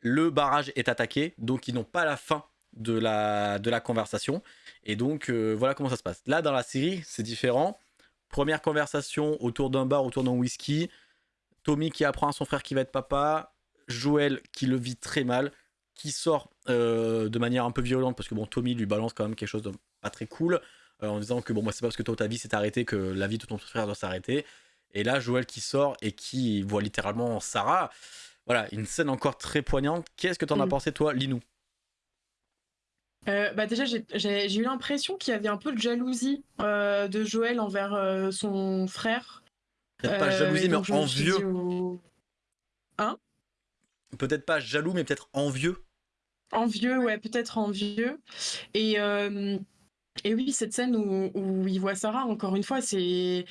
le barrage est attaqué, donc ils n'ont pas la fin de la, de la conversation. Et donc, euh, voilà comment ça se passe. Là, dans la série, c'est différent. Première conversation autour d'un bar, autour d'un whisky. Tommy qui apprend à son frère qui va être papa. Joël qui le vit très mal. Qui sort euh, de manière un peu violente parce que bon, Tommy lui balance quand même quelque chose de pas très cool. euh, en disant que bon, moi, c'est pas parce que toi ta vie s'est arrêtée que la vie de ton frère doit s'arrêter. Et là, Joël qui sort et qui voit littéralement Sarah. Voilà, une scène encore très poignante. Qu'est-ce que t'en as Mm. pensé, toi, Linou? Euh, bah déjà, j'ai- eu l'impression qu'il y avait un peu de jalousie euh, de Joël envers euh, son frère. Peut-être pas jalousie, mais envieux. au- Peut-être pas jaloux, mais peut-être envieux. Envieux, ouais, peut-être envieux. Et, et oui, cette scène où, où il voit Sarah, encore une fois, c'est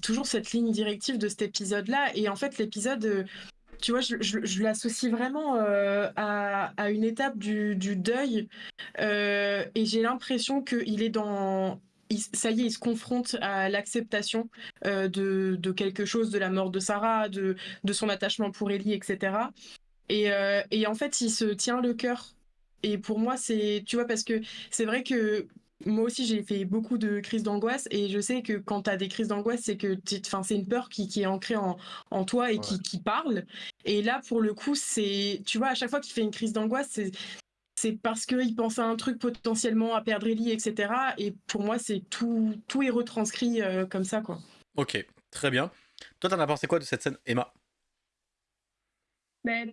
toujours cette ligne directive de cet épisode-là. Et en fait, l'épisode, tu vois, je, l'associe vraiment euh, à, une étape du, deuil. Euh, et j'ai l'impression qu'il est dans ça y est, il se confronte à l'acceptation de, de, quelque chose, de la mort de Sarah, de, son attachement pour Ellie, etc. Et, et en fait, il se tient le cœur. Et pour moi, c'est, tu vois, parce que c'est vrai que moi aussi, j'ai fait beaucoup de crises d'angoisse et je sais que quand tu as des crises d'angoisse, c'est que c'est une peur qui, qui, est ancrée en, en toi et qui, qui, parle. Et là, pour le coup, c'est, tu vois, à chaque fois qu'il fait une crise d'angoisse, c'est, c'est parce qu'il pense à un truc potentiellement à perdre Ellie, etc. Et pour moi, c'est tout, tout est retranscrit euh, comme ça, quoi. Ok, très bien. Toi, t'en as pensé quoi de cette scène, Emma? Ben,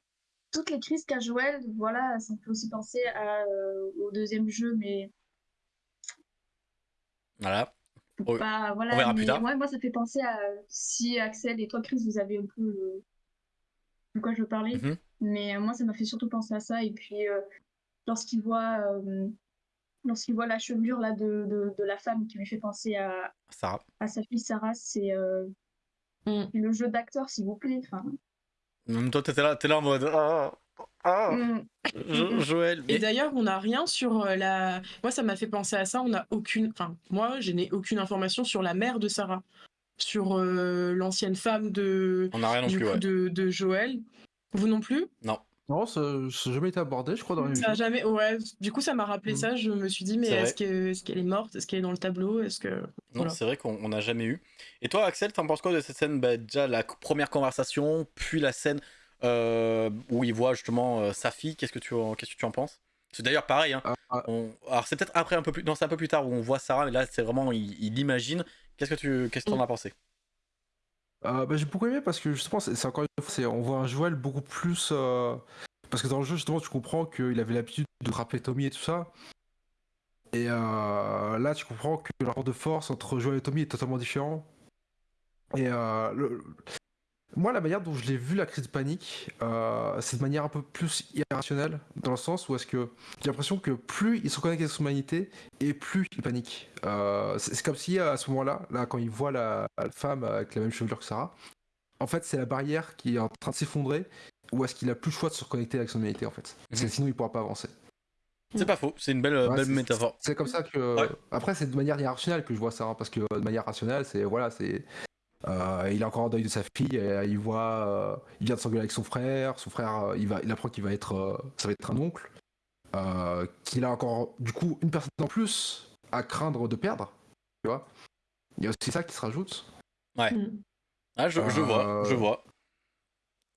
Toutes les crises qu'a Joël, voilà, ça me fait aussi penser à, euh, au deuxième jeu, mais voilà. voilà, On verra plus tard. moi, ça fait penser à si Axel et toi, Chris, vous avez un peu de quoi je veux parler. Mhm. Mais euh, moi, ça m'a fait surtout penser à ça. Et puis, euh, lorsqu'il voit, euh, lorsqu'il voit la chevelure là, de, de, la femme qui lui fait penser à, Sarah. à sa fille Sarah, c'est mm. le jeu d'acteur, s'il vous plaît. Enfin... Toi, t'es là, es là en mode. Ah, mm. Joël. Et d'ailleurs, on n'a rien sur euh, la. Moi, ça m'a fait penser à ça. On n'a aucune. Enfin, moi, je n'ai aucune information sur la mère de Sarah, sur euh, l'ancienne femme de. On n'a rien non plus, de, de Joël. Vous non plus? Non. Non, ça n'a jamais été abordé, je crois, dans les ça jamais, ouais. Du coup, ça m'a rappelé mm. ça. Je me suis dit, mais est-ce qu'elle est, morte? Est-ce qu'elle est dans le tableau? Est-ce que Non, c'est vrai qu'on n'a jamais eu. Et toi, Axel, t'en penses quoi de cette scène? Bah, Déjà la première conversation, puis la scène où il voit justement euh, sa fille. Qu'est-ce que tu, qu'est-ce que tu en penses? C'est d'ailleurs pareil. Hein. Ah, ah. Alors c'est peut-être après un peu plus, non c'est un peu plus tard où on voit Sarah, mais là c'est vraiment il, imagine. Qu'est-ce que tu, qu'est-ce que en as pensé? Euh, bah, j'ai beaucoup aimé parce que justement c'est encore une fois on voit un Joël beaucoup plus parce que dans le jeu justement tu comprends qu'il avait l'habitude de frapper Tommy et tout ça et là tu comprends que le rapport de force entre Joël et Tommy est totalement différent et le, moi, la manière dont je l'ai vu la crise de panique, euh, c'est de manière un peu plus irrationnelle, dans le sens où est-ce que j'ai l'impression que plus il se connecte avec son humanité, et plus il panique. Euh, c'est comme si à ce moment-là, là, quand il voit la, femme avec la même chevelure que Sarah, en fait, c'est la barrière qui est en train de s'effondrer, ou est-ce qu'il a plus le choix de se reconnecter avec son humanité, en fait. Parce que mhm. sinon, il pourra pas avancer. C'est pas faux, c'est une belle, belle métaphore. C'est comme ça que. Après, c'est de manière irrationnelle que je vois ça, hein, parce que de manière rationnelle, c'est voilà, c'est euh, il est encore en deuil de sa fille. Et, il voit, euh, il vient de s'engueuler avec son frère. Son frère, euh, il va, il apprend qu'il va être, ça va être un oncle. qu'il a encore, du coup, une personne en plus à craindre de perdre. Tu vois Il y a aussi ça qui se rajoute. Ouais. Mm. Ah, je, vois, je vois.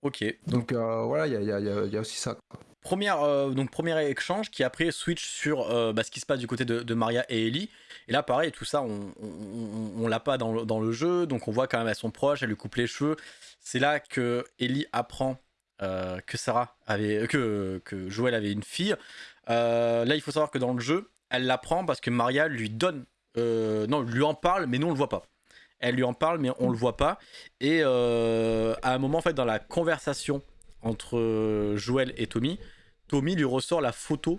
Ok. Donc voilà, il y a, y a, aussi ça. Première, donc premier échange qui après switch sur bah, ce qui se passe du côté de, Maria et Ellie. Et là, pareil, tout ça, on, on, l'a pas dans le, dans le, jeu, donc on voit quand même elles sont proches, elle lui coupe les cheveux. C'est là que Ellie apprend euh, que Sarah avait, que, que Joël avait une fille. Euh, là, il faut savoir que dans le jeu, elle l'apprend parce que Maria lui donne, euh, non, lui en parle, mais nous on le voit pas. Elle lui en parle, mais on le voit pas. Et à un moment, en fait, dans la conversation entre Joël et Tommy, Tommy lui ressort la photo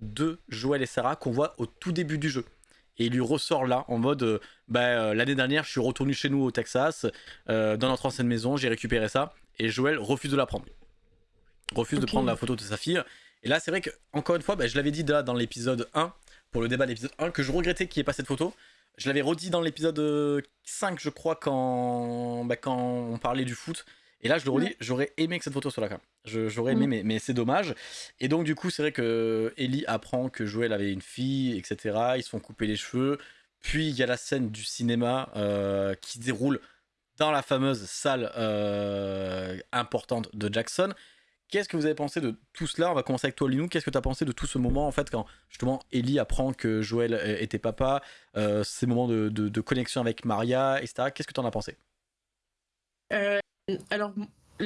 de Joël et Sarah qu'on voit au tout début du jeu. Et il lui ressort là en mode euh, bah, euh, l'année dernière je suis retourné chez nous au Texas euh, dans notre ancienne maison j'ai récupéré ça et Joël refuse de la prendre. Refuse de prendre la photo de sa fille. Et là c'est vrai que encore une fois bah, je l'avais dit là dans l'épisode 1 pour le débat de l'épisode 1 que je regrettais qu'il n'y ait pas cette photo. Je l'avais redit dans l'épisode 5 je crois quand, bah, quand on parlait du foot et là, je le redis, j'aurais aimé que cette photo soit là quand même. J'aurais aimé, mm. mais, c'est dommage. Et donc, du coup, c'est vrai que Ellie apprend que Joël avait une fille, etc. Ils se font couper les cheveux. Puis, il y a la scène du cinéma euh, qui se déroule dans la fameuse salle euh, importante de Jackson. Qu'est-ce que vous avez pensé de tout cela? On va commencer avec toi, Linou. Qu'est-ce que tu as pensé de tout ce moment, en fait, quand justement Ellie apprend que Joël euh, était papa, ces moments de, connexion avec Maria, etc. Qu'est-ce que tu en as pensé? Alors,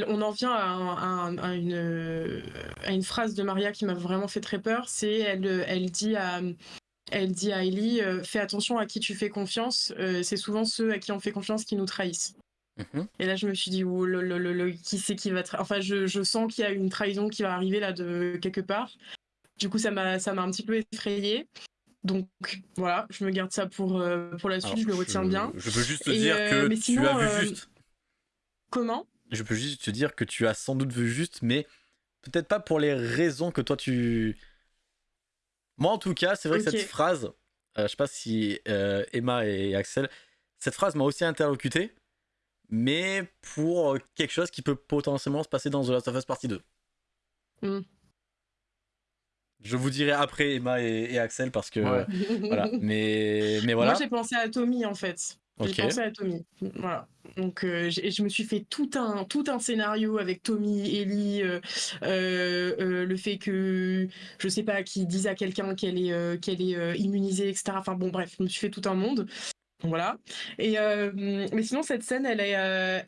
on en vient à, une, phrase de Maria qui m'a vraiment fait très peur. C'est elle, elle dit à elle dit à Ellie, euh, fais attention à qui tu fais confiance. Euh, c'est souvent ceux à qui on fait confiance qui nous trahissent. Mhm. Et là, je me suis dit, oh, le, qui c'est qui va Enfin, je, sens qu'il y a une trahison qui va arriver là de quelque part. Du coup, ça m'a un petit peu effrayé. Donc voilà, je me garde ça pour, euh, pour la suite, je le retiens bien. Je veux juste te dire que tu as vu juste. Comment Je peux juste te dire que tu as sans doute vu juste, mais peut-être pas pour les raisons que toi tu. Moi en tout cas, c'est vrai que cette phrase, je sais pas si Emma et Axel, cette phrase m'a aussi interlocuté, mais pour quelque chose qui peut potentiellement se passer dans The Last of Us Partie 2. Mm. Je vous dirai après Emma et, Axel parce que voilà. Mais mais voilà. Moi j'ai pensé à Tommy en fait. J'ai pensé à Tommy. Voilà. Donc euh, je me suis fait tout un tout un scénario avec Tommy, Ellie, euh, euh, le fait que je sais pas qui dise à quelqu'un qu'elle est qu'elle est immunisée, etc. Enfin bon bref, je me suis fait tout un monde. Voilà. Et mais sinon cette scène, elle est,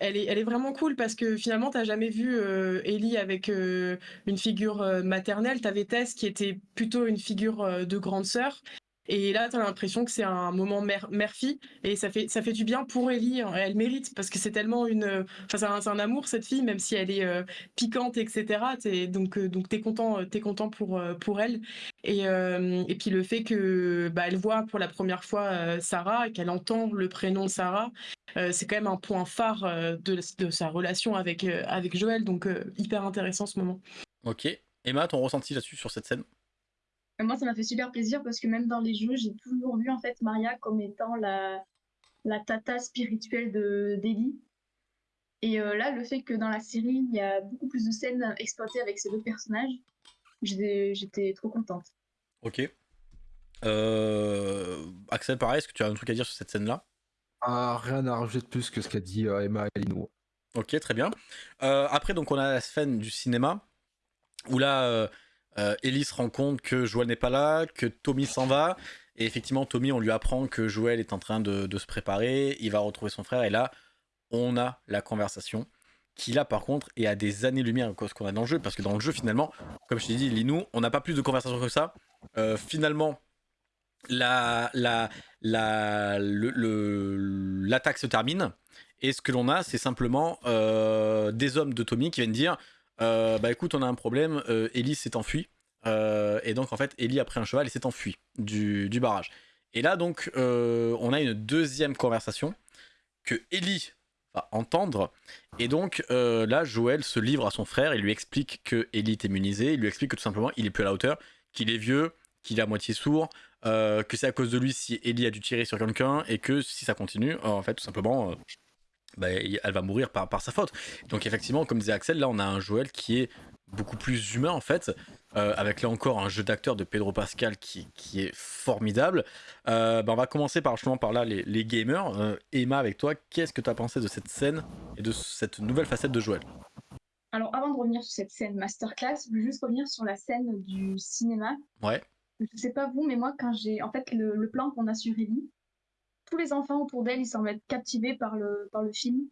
elle est, elle est vraiment cool parce que finalement t'as jamais vu Ellie avec une figure maternelle. T'avais Tess qui était plutôt une figure de grande sœur et là, tu as l'impression que c'est un moment mère-fille et ça fait, ça fait du bien pour Ellie. Hein. Elle mérite parce que c'est tellement une. Enfin, c'est un, amour, cette fille, même si elle est euh, piquante, etc. Donc, euh, donc tu es content, es content pour, euh, pour elle. Et, et puis le fait que bah, voit pour la première fois Sarah et qu'elle entend le prénom Sarah, c'est quand même un point phare de, de sa relation avec, avec Joël. Donc, hyper intéressant ce moment. Ok. Emma, ton ressenti là-dessus sur cette scène? Moi, ça m'a fait super plaisir parce que même dans les jeux, j'ai toujours vu en fait Maria comme étant la, la tata spirituelle de d'Ellie. Et euh, là, le fait que dans la série, il y a beaucoup plus de scènes exploitées avec ces deux personnages, j'étais trop contente. Ok. Euh... Axel, pareil, est-ce que tu as un truc à dire sur cette scène-là? Ah, Rien à rajouter de plus que ce qu'a dit euh, Emma et Lino. Ok, très bien. Euh, après, donc, on a la scène du cinéma où là euh, Ellie se rend compte que Joël n'est pas là, que Tommy s'en va. Et effectivement, Tommy, on lui apprend que Joël est en train de, se préparer, il va retrouver son frère. Et là, on a la conversation qui là par contre est à des années-lumière de ce qu'on a dans le jeu, parce que dans le jeu finalement, comme je t'ai dit, Linou, on n'a pas plus de conversation que ça. Euh, finalement, la, la, la, l'attaque se termine, et ce que l'on a, c'est simplement euh, des hommes de Tommy qui viennent dire euh, bah écoute, on a un problème, euh, Ellie s'est enfuie. Euh, et donc en fait, Ellie a pris un cheval et s'est enfuie du, barrage. Et là donc, on a une deuxième conversation que Ellie va entendre. Et donc là, Joël se livre à son frère et lui explique que Ellie est immunisée. Il lui explique que tout simplement, il est plus à la hauteur, qu'il est vieux, qu'il est à moitié sourd, que c'est à cause de lui si Ellie a dû tirer sur quelqu'un et que si ça continue, en fait, tout simplement, bah, elle va mourir par, par sa faute. Donc effectivement, comme disait Axel, là on a un Joël qui est beaucoup plus humain en fait, euh, avec là encore un jeu d'acteur de Pedro Pascal qui, qui est formidable. Euh, bah, on va commencer par justement par là les, les gamers. Euh, Emma, avec toi, qu'est-ce que tu as pensé de cette scène et de cette nouvelle facette de Joël? Alors avant de revenir sur cette scène masterclass, je veux juste revenir sur la scène du cinéma. Ouais. Je sais pas vous, mais moi quand j'ai en fait le, le plan qu'on a sur Ellie, tous les enfants autour d'elle, ils semblent être captivés par le, par le film.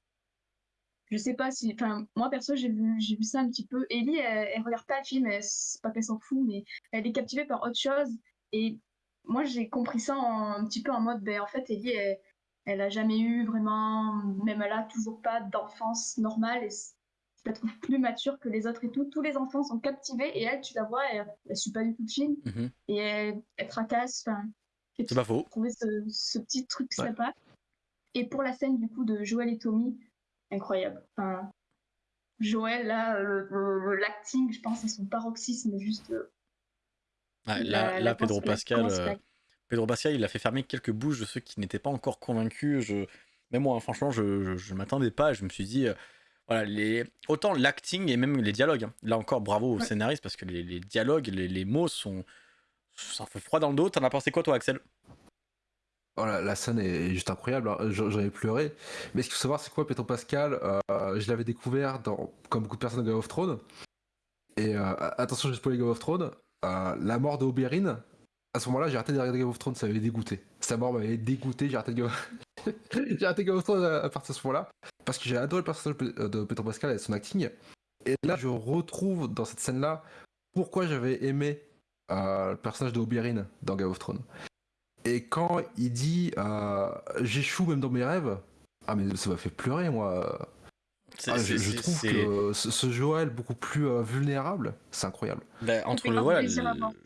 Je sais pas si. Enfin, moi perso, j'ai vu, j'ai vu ça un petit peu. Ellie, elle, elle regarde pas le film, c'est pas qu'elle s'en fout, mais elle est captivée par autre chose. Et moi, j'ai compris ça un petit peu en mode, ben en fait, Ellie, elle, elle a jamais eu vraiment, même elle a toujours pas d'enfance normale. Et je la trouve plus mature que les autres et tout. Tous les enfants sont captivés et elle, tu la vois, elle, elle suit pas du tout le film. Mm-hmm. Et elle, elle tracasse. Enfin, c'est pas faux. Trouver ce, petit truc sympa. Et pour la scène du coup de Joël et Tommy, incroyable. Enfin, Joël, là, l'acting, je pense, à son paroxysme, juste. Euh, là, Pedro Pascal. Euh, Pedro Pascal, il a fait fermer quelques bouches de ceux qui n'étaient pas encore convaincus. Je... Même moi, franchement, je ne m'attendais pas. Je me suis dit, euh, voilà, les... autant l'acting et même les dialogues. Hein. Là encore, bravo au scénariste parce que les, dialogues, les, mots sont, ça fait froid dans le dos. T'en as pensé quoi, toi, Axel? Oh, la, scène est juste incroyable, hein. j'en ai pleuré. Mais ce qu'il faut savoir, c'est quoi, Petro Pascal euh, Je l'avais découvert dans, comme beaucoup de personnes dans Game of Thrones. Et euh, attention, j'ai spoilé Game of Thrones. Euh, la mort de Oberyn, à ce moment-là, j'ai arrêté de regarder Game of Thrones, ça m'avait dégoûté. Sa mort m'avait dégoûté, j'ai arrêté Game arrêté Game of Thrones à, partir de ce moment-là. Parce que j'ai adoré le personnage de Petro Pascal et son acting. Et là, je retrouve dans cette scène-là pourquoi j'avais aimé le personnage de Oberyn dans Game of Thrones. Et quand il dit euh, j'échoue même dans mes rêves, ah mais ça m'a fait pleurer moi. Ah, je, trouve que ce, Joël beaucoup plus euh, vulnérable, c'est incroyable. Bah, entre le voilà,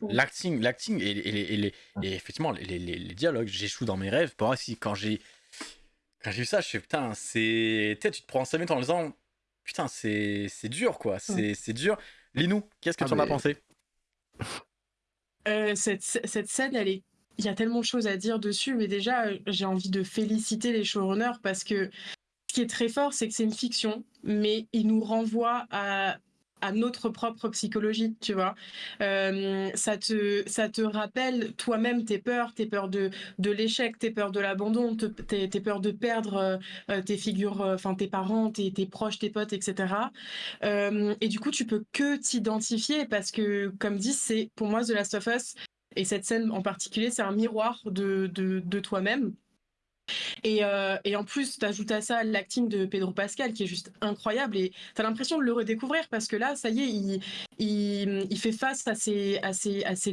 l'acting, l'acting et, et, effectivement les, les, dialogues, j'échoue dans mes rêves. Pour moi, si quand j'ai quand j'ai vu ça, je fais putain, c'est tu te prends 5 minutes en disant putain, c'est dur quoi, c'est dur. Linou, qu'est-ce que ah, tu en as pensé? Euh, cette, scène, elle est il y a tellement de choses à dire dessus, mais déjà, j'ai envie de féliciter les showrunners parce que ce qui est très fort, c'est que c'est une fiction, mais il nous renvoie à à notre propre psychologie, tu vois. Euh, ça, te, ça te rappelle toi-même tes peurs, tes peurs de, de l'échec, tes peurs de l'abandon, tes, peurs de perdre euh, euh, tes figures, enfin tes parents, tes, tes, proches, tes potes, etc. et du coup, tu peux que t'identifier parce que, comme dit, c'est pour moi The Last of Us, et cette scène en particulier, c'est un miroir de, de toi-même. Et, euh, et, en plus, tu ajoutes à ça l'acting de Pedro Pascal qui est juste incroyable et tu as l'impression de le redécouvrir parce que là, ça y est, il, fait face à ses,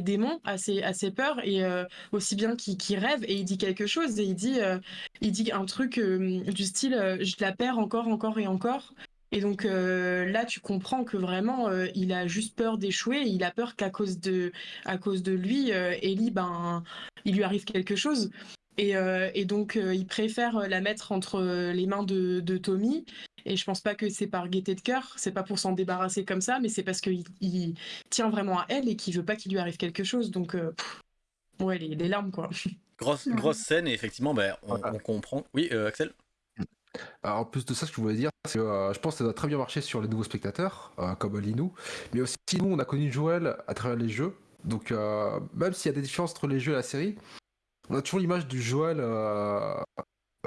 démons, à ses, peurs et euh, aussi bien qu'il rêve et il dit quelque chose et il dit, euh, un truc du style je la perds encore, encore et encore. Et donc là, tu comprends que vraiment, il a juste peur d'échouer. Il a peur qu'à cause de, cause de lui, Ellie, ben, il lui arrive quelque chose. Euh, et, donc, euh, il préfère euh, la mettre entre les mains de, Tommy. Et je pense pas que c'est par gaieté de cœur, c'est pas pour s'en débarrasser comme ça, mais c'est parce qu'il il tient vraiment à elle et qu'il veut pas qu'il lui arrive quelque chose. Donc, ouais, les, les, larmes, quoi. Grosse, grosse scène, et effectivement, ben, on, comprend. Oui, Axel? En plus de ça, ce que je voulais dire, c'est que je pense que ça doit très bien marcher sur les nouveaux spectateurs, comme Linou, mais aussi nous, on a connu Joël à travers les jeux. Donc, même s'il y a des différences entre les jeux et la série, on a toujours l'image du Joël euh,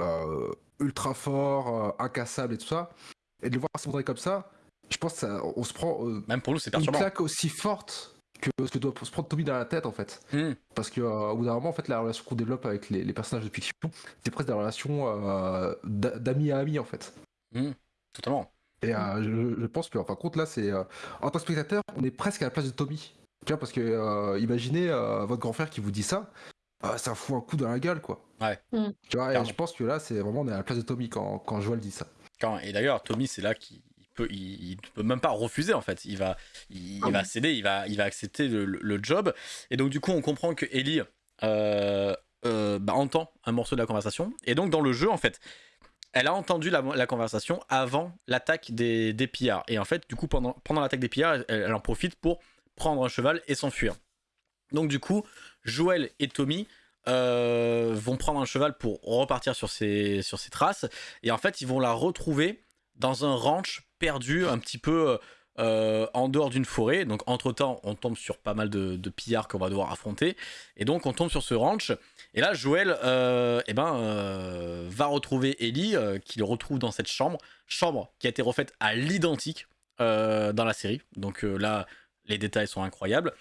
euh, ultra fort, euh, incassable et tout ça. Et de le voir s'effondrer comme ça, je pense qu'on se prend Même pour nous, c'est une claque aussi forte que ce que doit se prendre Tommy dans la tête en fait. Hmm. Parce que au bout d'un moment, en fait, la relation qu'on développe avec les, personnages de fiction, c'est presque des relations d'amis à amis en fait. Hmm. Totalement. Et je, pense que, enfin, compte là, c'est en tant que spectateur, on est presque à la place de Tommy. Tu vois, parce que imaginez votre grand frère qui vous dit ça, ah, ça fout un coup dans la gueule, quoi. Ouais. Mm. Tu vois, je pense que là, c'est vraiment on est à la place de Tommy quand, quand Joel dit ça. Quand, et d'ailleurs, Tommy, c'est là qu'il peut, il, peut même pas refuser en fait. Il va, il, va céder, il va, il va accepter le, job. Et donc du coup, on comprend que Ellie euh, euh, bah, entend un morceau de la conversation. Et donc dans le jeu, en fait, elle a entendu la, conversation avant l'attaque des, des pillards. Et en fait, du coup, pendant, pendant l'attaque des pillards, elle, en profite pour prendre un cheval et s'enfuir. Donc du coup, Joël et Tommy euh, vont prendre un cheval pour repartir sur ses, sur ses traces. Et en fait, ils vont la retrouver dans un ranch perdu un petit peu euh, en dehors d'une forêt. Donc entre-temps, on tombe sur pas mal de, pillards qu'on va devoir affronter. Et donc on tombe sur ce ranch. Et là, Joël euh, eh ben, va retrouver Ellie, qui le retrouve dans cette chambre. Chambre qui a été refaite à l'identique dans la série. Donc là, les détails sont incroyables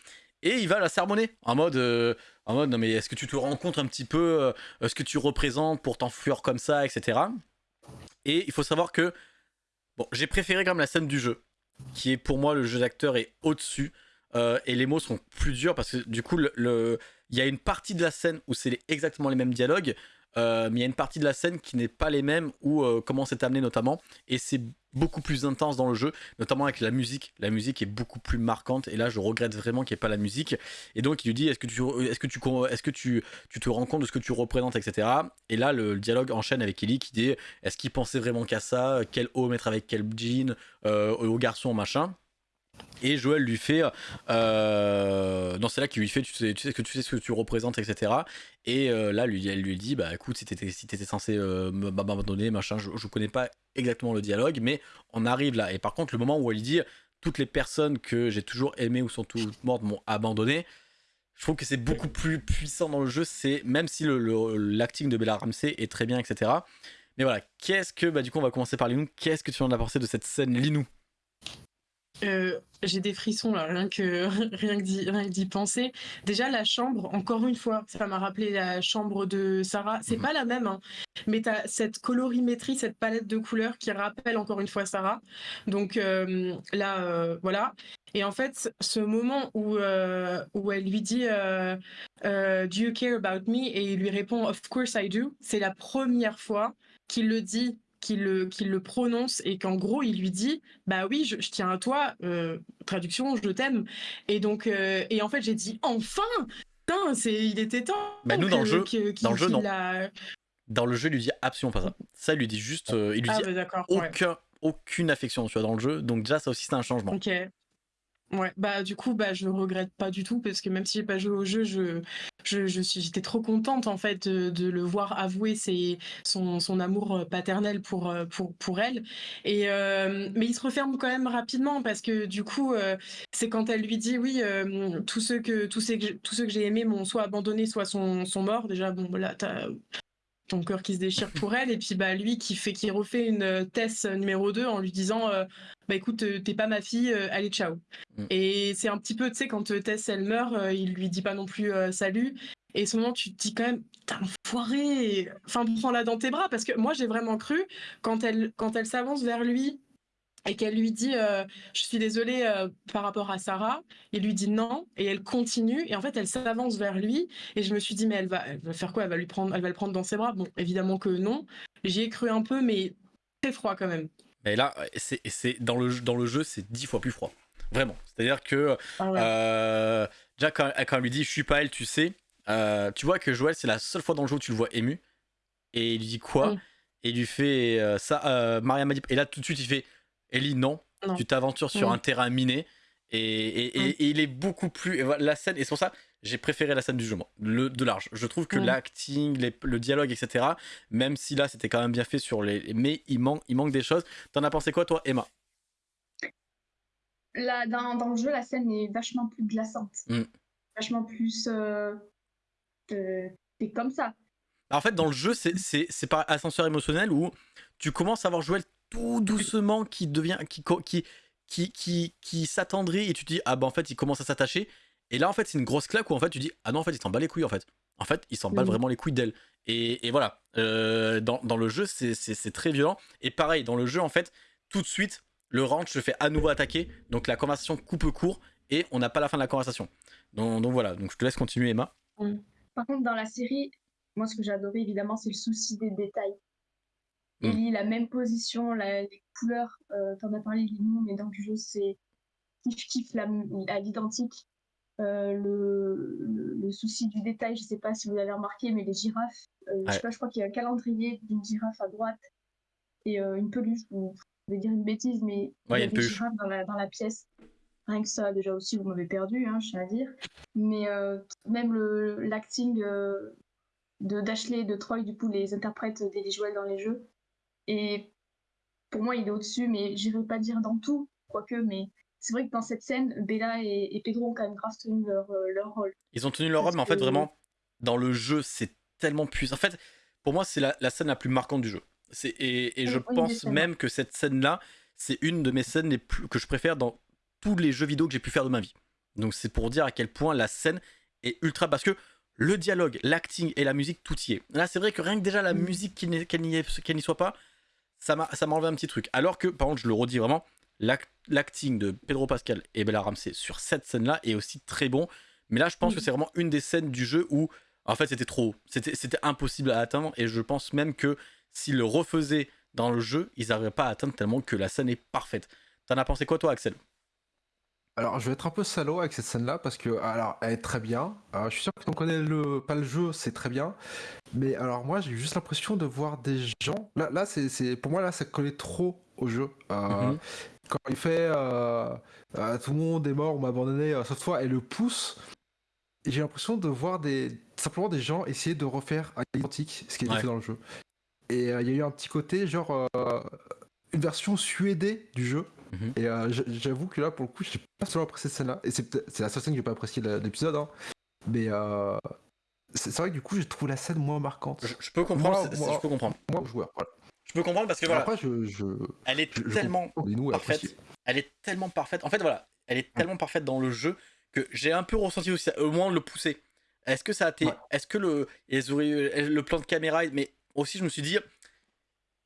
et il va la sermonner en mode euh, en mode non mais est-ce que tu te rends compte un petit peu euh, ce que tu représentes pour t'enfuir comme ça etc et il faut savoir que bon j'ai préféré quand même la scène du jeu qui est pour moi le jeu d'acteur est au-dessus euh, et les mots sont plus durs parce que du coup le il y a une partie de la scène où c'est exactement les mêmes dialogues mais il y a une partie de la scène qui n'est pas les mêmes ou comment c'est amené notamment et c'est beaucoup plus intense dans le jeu, notamment avec la musique. La musique est beaucoup plus marquante et là je regrette vraiment qu'il n'y ait pas la musique. Et donc il lui dit est-ce que tu est-ce que tu est-ce que tu, tu te rends compte de ce que tu représentes, etc. Et là le, dialogue enchaîne avec Ellie qui dit est-ce qu'il pensait vraiment qu'à ça, quel haut mettre avec quel jean, euh, au garçon machin. Et Joël lui fait, euh, non c'est là qu'il lui fait, tu sais, que tu sais ce que tu représentes, etc. Et euh, là, elle lui dit, bah écoute, si t'étais censé euh, m'abandonner, machin, je, je connais pas exactement le dialogue, mais on arrive là. Et par contre, le moment où elle dit, toutes les personnes que j'ai toujours aimées ou sont toutes mortes m'ont abandonné, je trouve que c'est beaucoup plus puissant dans le jeu. C'est même si le l'acting de Bella Ramsey est très bien, etc. Mais voilà, qu'est-ce que, bah du coup, on va commencer par Linou. Qu'est-ce que tu en as pensé de cette scène Linou euh, j'ai des frissons là, rien que rien que d'y penser. Déjà la chambre, encore une fois, ça m'a rappelé la chambre de Sarah. C'est mhm. pas la même, hein, mais t'as cette colorimétrie, cette palette de couleurs qui rappelle encore une fois Sarah. Donc euh, là, euh, voilà. Et en fait, ce moment où où elle lui dit Do you care about me? et il lui répond Of course I do. C'est la première fois qu'il le dit qu'il le, le prononce et qu'en gros il lui dit bah oui je, tiens à toi euh, traduction je t'aime. Et donc euh, et en fait j'ai dit enfin! Putain c'est il était temps bah nous dans le jeu dans le jeu non. dans le jeu il lui dit absolument pas ça. Ça il lui dit juste euh, il lui ah, dit bah, aucun aucune affection tu vois dans le jeu. Donc déjà ça aussi c'est un changement Ouais, bah du coup, bah je regrette pas du tout parce que même si j'ai pas joué au jeu, je, je, je suis, j'étais trop contente en fait de, le voir avouer ses, son, son amour euh, paternel pour, euh, pour, pour elle. Et euh, mais il se referme quand même rapidement parce que du coup, c'est quand elle lui dit oui, tous ceux que tous ceux que tous ceux que j'ai aimés m'ont soit abandonné, soit sont, sont morts. Déjà, bon, là, t'as ton cœur qui se déchire pour elle et puis bah lui qui fait qui refait une Tess numéro 2 en lui disant bah écoute euh, t'es pas ma fille euh, allez ciao. Mm. et c'est un petit peu tu sais quand euh, Tess elle meurt il lui dit pas non plus salut. Et ce moment tu te dis quand même putain enfoiré. Enfin prends-la dans tes bras parce que moi j'ai vraiment cru quand elle quand elle s'avance vers lui et qu'elle lui dit euh, je suis désolée euh, par rapport à Sarah il lui dit non et elle continue et en fait elle s'avance vers lui et je me suis dit mais elle va, elle va faire quoi? Elle va lui prendre elle va le prendre dans ses bras. Bon évidemment que non. J'y ai cru un peu mais très froid quand même Mais là, c'est dans le, dans le jeu, c'est dix fois plus froid. Vraiment. C'est-à-dire que Ah ouais. euh, déjà, quand, quand elle lui dit Je suis pas elle, tu sais, euh, tu vois que Joël, c'est la seule fois dans le jeu où tu le vois ému. Et il lui dit quoi. Et il lui fait euh, ça. Maria m'a dit. Et là, tout de suite, il fait Ellie, non, Non. tu t'aventures sur un terrain miné. Et, et- et- et il est beaucoup plus. voilà, la scène, et c'est pour ça j'ai préféré la scène du jeu, moi, le, de large. Je trouve que l'acting, le dialogue, etc., même si là c'était quand même bien fait sur les. Mais il manque, il manque des choses. T'en as pensé quoi, toi, Emma? Là, dans, dans le jeu, la scène est vachement plus glaçante. Mm. Vachement plus. Euh, euh, c'est comme ça. En fait, dans le jeu, c'est- par ascenseur émotionnel où tu commences à voir Joël tout doucement qui devient. qui, qui, qui, qui, qui s'attendrit et tu te dis, ah bah en fait, il commence à s'attacher. Et là, en fait, c'est une grosse claque où en fait, tu dis, ah non, en fait, il s'en bat les couilles en fait. En fait, il s'en bat Mhm. vraiment les couilles d'elle. Et, et voilà, Euh, dans, dans le jeu, c'est- très violent. Et pareil, dans le jeu, en fait, tout de suite, le ranch se fait à nouveau attaquer. Donc la conversation coupe court et on n'a pas la fin de la conversation. Donc, donc voilà, donc je te laisse continuer, Emma. Par contre, dans la série, moi, ce que j'ai adoré, évidemment, c'est le souci des détails. Mm. Ellie, la même position, la- les couleurs, euh, t'en as parlé, Lilou, mais dans le jeu, c'est kiff-kiff à l'identique. Euh, le, le, le souci du détail, je sais pas si vous l'avez remarqué, mais les girafes, euh, je sais pas, je crois qu'il y a un calendrier d'une girafe à droite et euh, une peluche, ou je vais dire une bêtise, mais il y a il y a une des peluche. girafes dans la, dans la pièce. Rien que ça, déjà aussi, vous m'avez perdu, hein, je tiens à dire. Mais même l'acting de Dashley de Troy, du coup, les interprètes d'Ellie Joel dans les jeux. Et pour moi, il est au-dessus, mais j'irai pas dire dans tout, quoique, mais c'est vrai que dans cette scène, Bella et, et Pedro ont quand même grave tenu leur, euh, leur rôle. Ils ont tenu leur robe, mais en fait, vraiment, dans le jeu, c'est tellement puissant. En fait, pour moi, c'est la, la scène la plus marquante du jeu. C'est- Et, et je pense même que cette scène-là, c'est une de mes scènes les plus, que je préfère dans tous les jeux vidéo que j'ai pu faire de ma vie. Donc, c'est pour dire à quel point la scène est ultra. Parce que le dialogue, l'acting et la musique, tout y est. Là, c'est vrai que rien que déjà la Mm. musique, qu'elle n'y soit pas, ça m'a ça m'a enlevé un petit truc. Alors que, par contre, je le redis vraiment, l'acting de Pedro Pascal et Bella Ramsey sur cette scène-là est aussi très bon. Mais là, je pense que c'est vraiment une des scènes du jeu où, en fait, c'était trop haut. C'était impossible à atteindre. Et je pense même que s'ils le refaisaient dans le jeu, ils n'arriveraient pas à atteindre tellement que la scène est parfaite. T'en as pensé quoi, toi, Axel? Alors, je vais être un peu salaud avec cette scène-là parce que, alors, elle est très bien. Je suis sûr que tu connais le, pas le jeu, c'est très bien. Mais alors, moi, j'ai juste l'impression de voir des gens. Là, là c'est, c'est- pour moi, là, ça collait trop au jeu. Euh, Mhm. Quand il fait euh, euh, tout le monde est mort ou m'a abandonné, euh, sauf toi, et le pousse. J'ai l'impression de voir des, simplement des gens essayer de refaire à l'identique ce qui Ouais. fait dans le jeu. Et euh, il y a eu un petit côté, genre, une version suédée du jeu. Mhm. Et j'avoue que là, pour le coup, j'ai pas seulement apprécié cette scène-là. Et c'est la seule scène que j'ai pas apprécié de l'épisode. hein. Mais c'est vrai que du coup, je trouve la scène moins marquante. je, je peux comprendre. Moi, c'est- moi- je peux comprendre. Moi, joueur. Voilà. Je peux comprendre parce que voilà, Après, je, je, elle est je- tellement parfaite. Elle est tellement parfaite. En fait, voilà, elle est tellement parfaite dans le jeu que j'ai un peu ressenti aussi, au moins le pousser. Est-ce que ça a été. Ouais. Est-ce que le, le plan de caméra. Mais aussi, je me suis dit,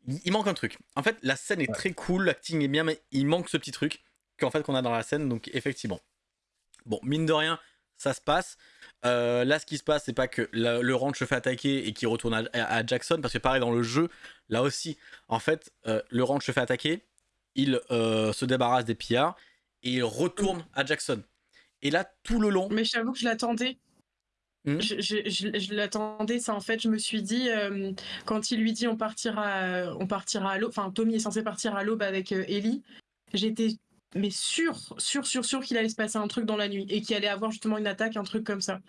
il il manque un truc. En fait, la scène est Ouais. très cool, l'acting est bien, mais il manque ce petit truc qu'en fait qu'on a dans la scène. Donc, effectivement. Bon, mine de rien, ça se passe. Euh, là, ce qui se passe, c'est pas que la- le ranch se fait attaquer et qu'il retourne à, à Jackson, parce que pareil, dans le jeu, là aussi, en fait, euh, le ranch se fait attaquer, il euh, se débarrasse des pillards et il retourne à Jackson. Et là, tout le long, Mais j'avoue que je l'attendais. Mhm. Je, je- je- je l'attendais, ça en fait, je me suis dit, euh, quand il lui dit on partira, on partira à l'aube, enfin Tommy est censé partir à l'aube avec euh, Ellie, j'étais mais sûr, sûr, sûr, sûr qu'il allait se passer un truc dans la nuit et qu'il allait avoir justement une attaque, un truc comme ça.